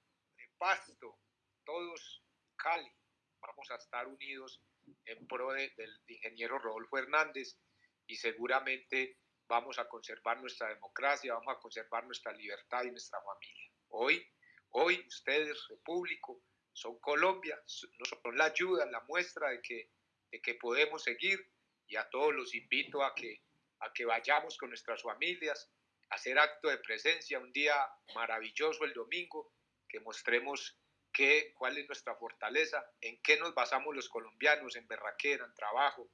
Pasto, todos Cali, vamos a estar unidos en pro del ingeniero Rodolfo Hernández y seguramente vamos a conservar nuestra democracia, vamos a conservar nuestra libertad y nuestra familia. Hoy, hoy ustedes, Repúblico, son Colombia, son la ayuda, la muestra de que, de que podemos seguir. Y a todos los invito a que, a que vayamos con nuestras familias, a hacer acto de presencia, un día maravilloso el domingo, que mostremos qué, cuál es nuestra fortaleza, en qué nos basamos los colombianos, en berraquera, en trabajo,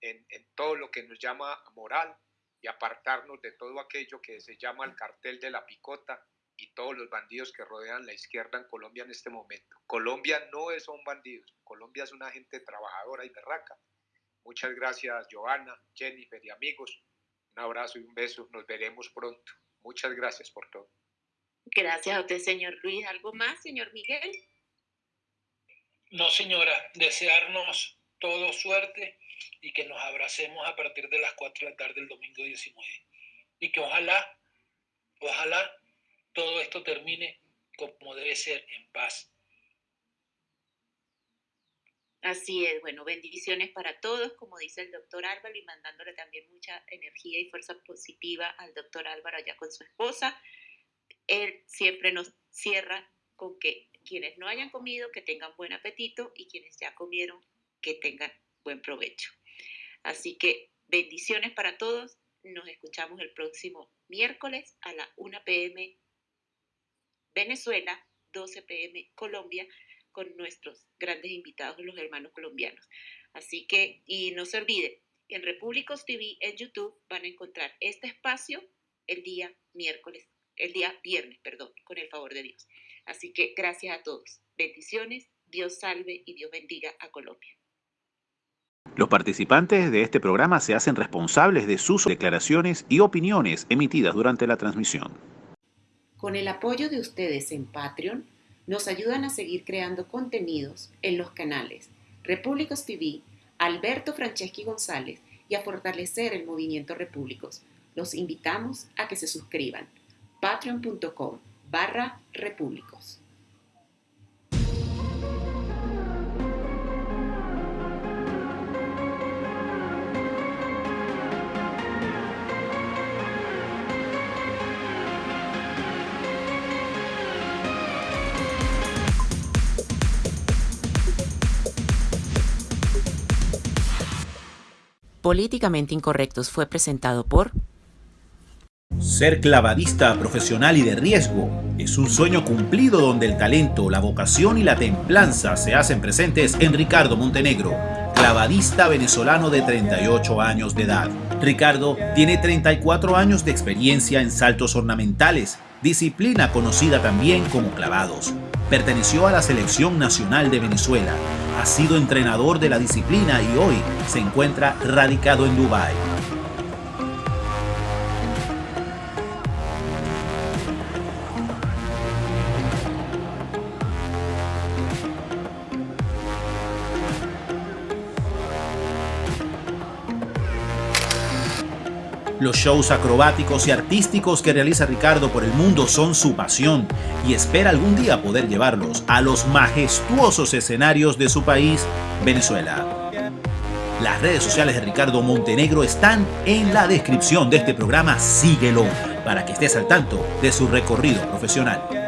en, en todo lo que nos llama moral y apartarnos de todo aquello que se llama el cartel de la picota y todos los bandidos que rodean la izquierda en Colombia en este momento. Colombia no es un bandidos, Colombia es una gente trabajadora y berraca. Muchas gracias, Joana, Jennifer y amigos. Un abrazo y un beso. Nos veremos pronto. Muchas gracias por todo. Gracias a usted, señor Luis. ¿Algo más, señor Miguel? No, señora. Desearnos todo suerte y que nos abracemos a partir de las 4 de la tarde del domingo 19. Y que ojalá, ojalá todo esto termine como debe ser, en paz. Así es, bueno, bendiciones para todos, como dice el doctor Álvaro, y mandándole también mucha energía y fuerza positiva al doctor Álvaro allá con su esposa. Él siempre nos cierra con que quienes no hayan comido, que tengan buen apetito, y quienes ya comieron, que tengan buen provecho. Así que bendiciones para todos. Nos escuchamos el próximo miércoles a la 1 pm Venezuela, 12 pm Colombia, con nuestros grandes invitados, los hermanos colombianos. Así que, y no se olvide, en Repúblicos TV en YouTube van a encontrar este espacio el día miércoles, el día viernes, perdón, con el favor de Dios. Así que gracias a todos. Bendiciones, Dios salve y Dios bendiga a Colombia. Los participantes de este programa se hacen responsables de sus declaraciones y opiniones emitidas durante la transmisión. Con el apoyo de ustedes en Patreon, nos ayudan a seguir creando contenidos en los canales Repúblicos TV, Alberto Franceschi González y a fortalecer el movimiento Repúblicos. Los invitamos a que se suscriban. patreon.com barra repúblicos. Políticamente Incorrectos fue presentado por... Ser clavadista profesional y de riesgo es un sueño cumplido donde el talento, la vocación y la templanza se hacen presentes en Ricardo Montenegro, clavadista venezolano de 38 años de edad. Ricardo tiene 34 años de experiencia en saltos ornamentales, disciplina conocida también como clavados. Perteneció a la Selección Nacional de Venezuela, ha sido entrenador de la disciplina y hoy se encuentra radicado en Dubái. Los shows acrobáticos y artísticos que realiza Ricardo por el mundo son su pasión y espera algún día poder llevarlos a los majestuosos escenarios de su país, Venezuela. Las redes sociales de Ricardo Montenegro están en la descripción de este programa. Síguelo para que estés al tanto de su recorrido profesional.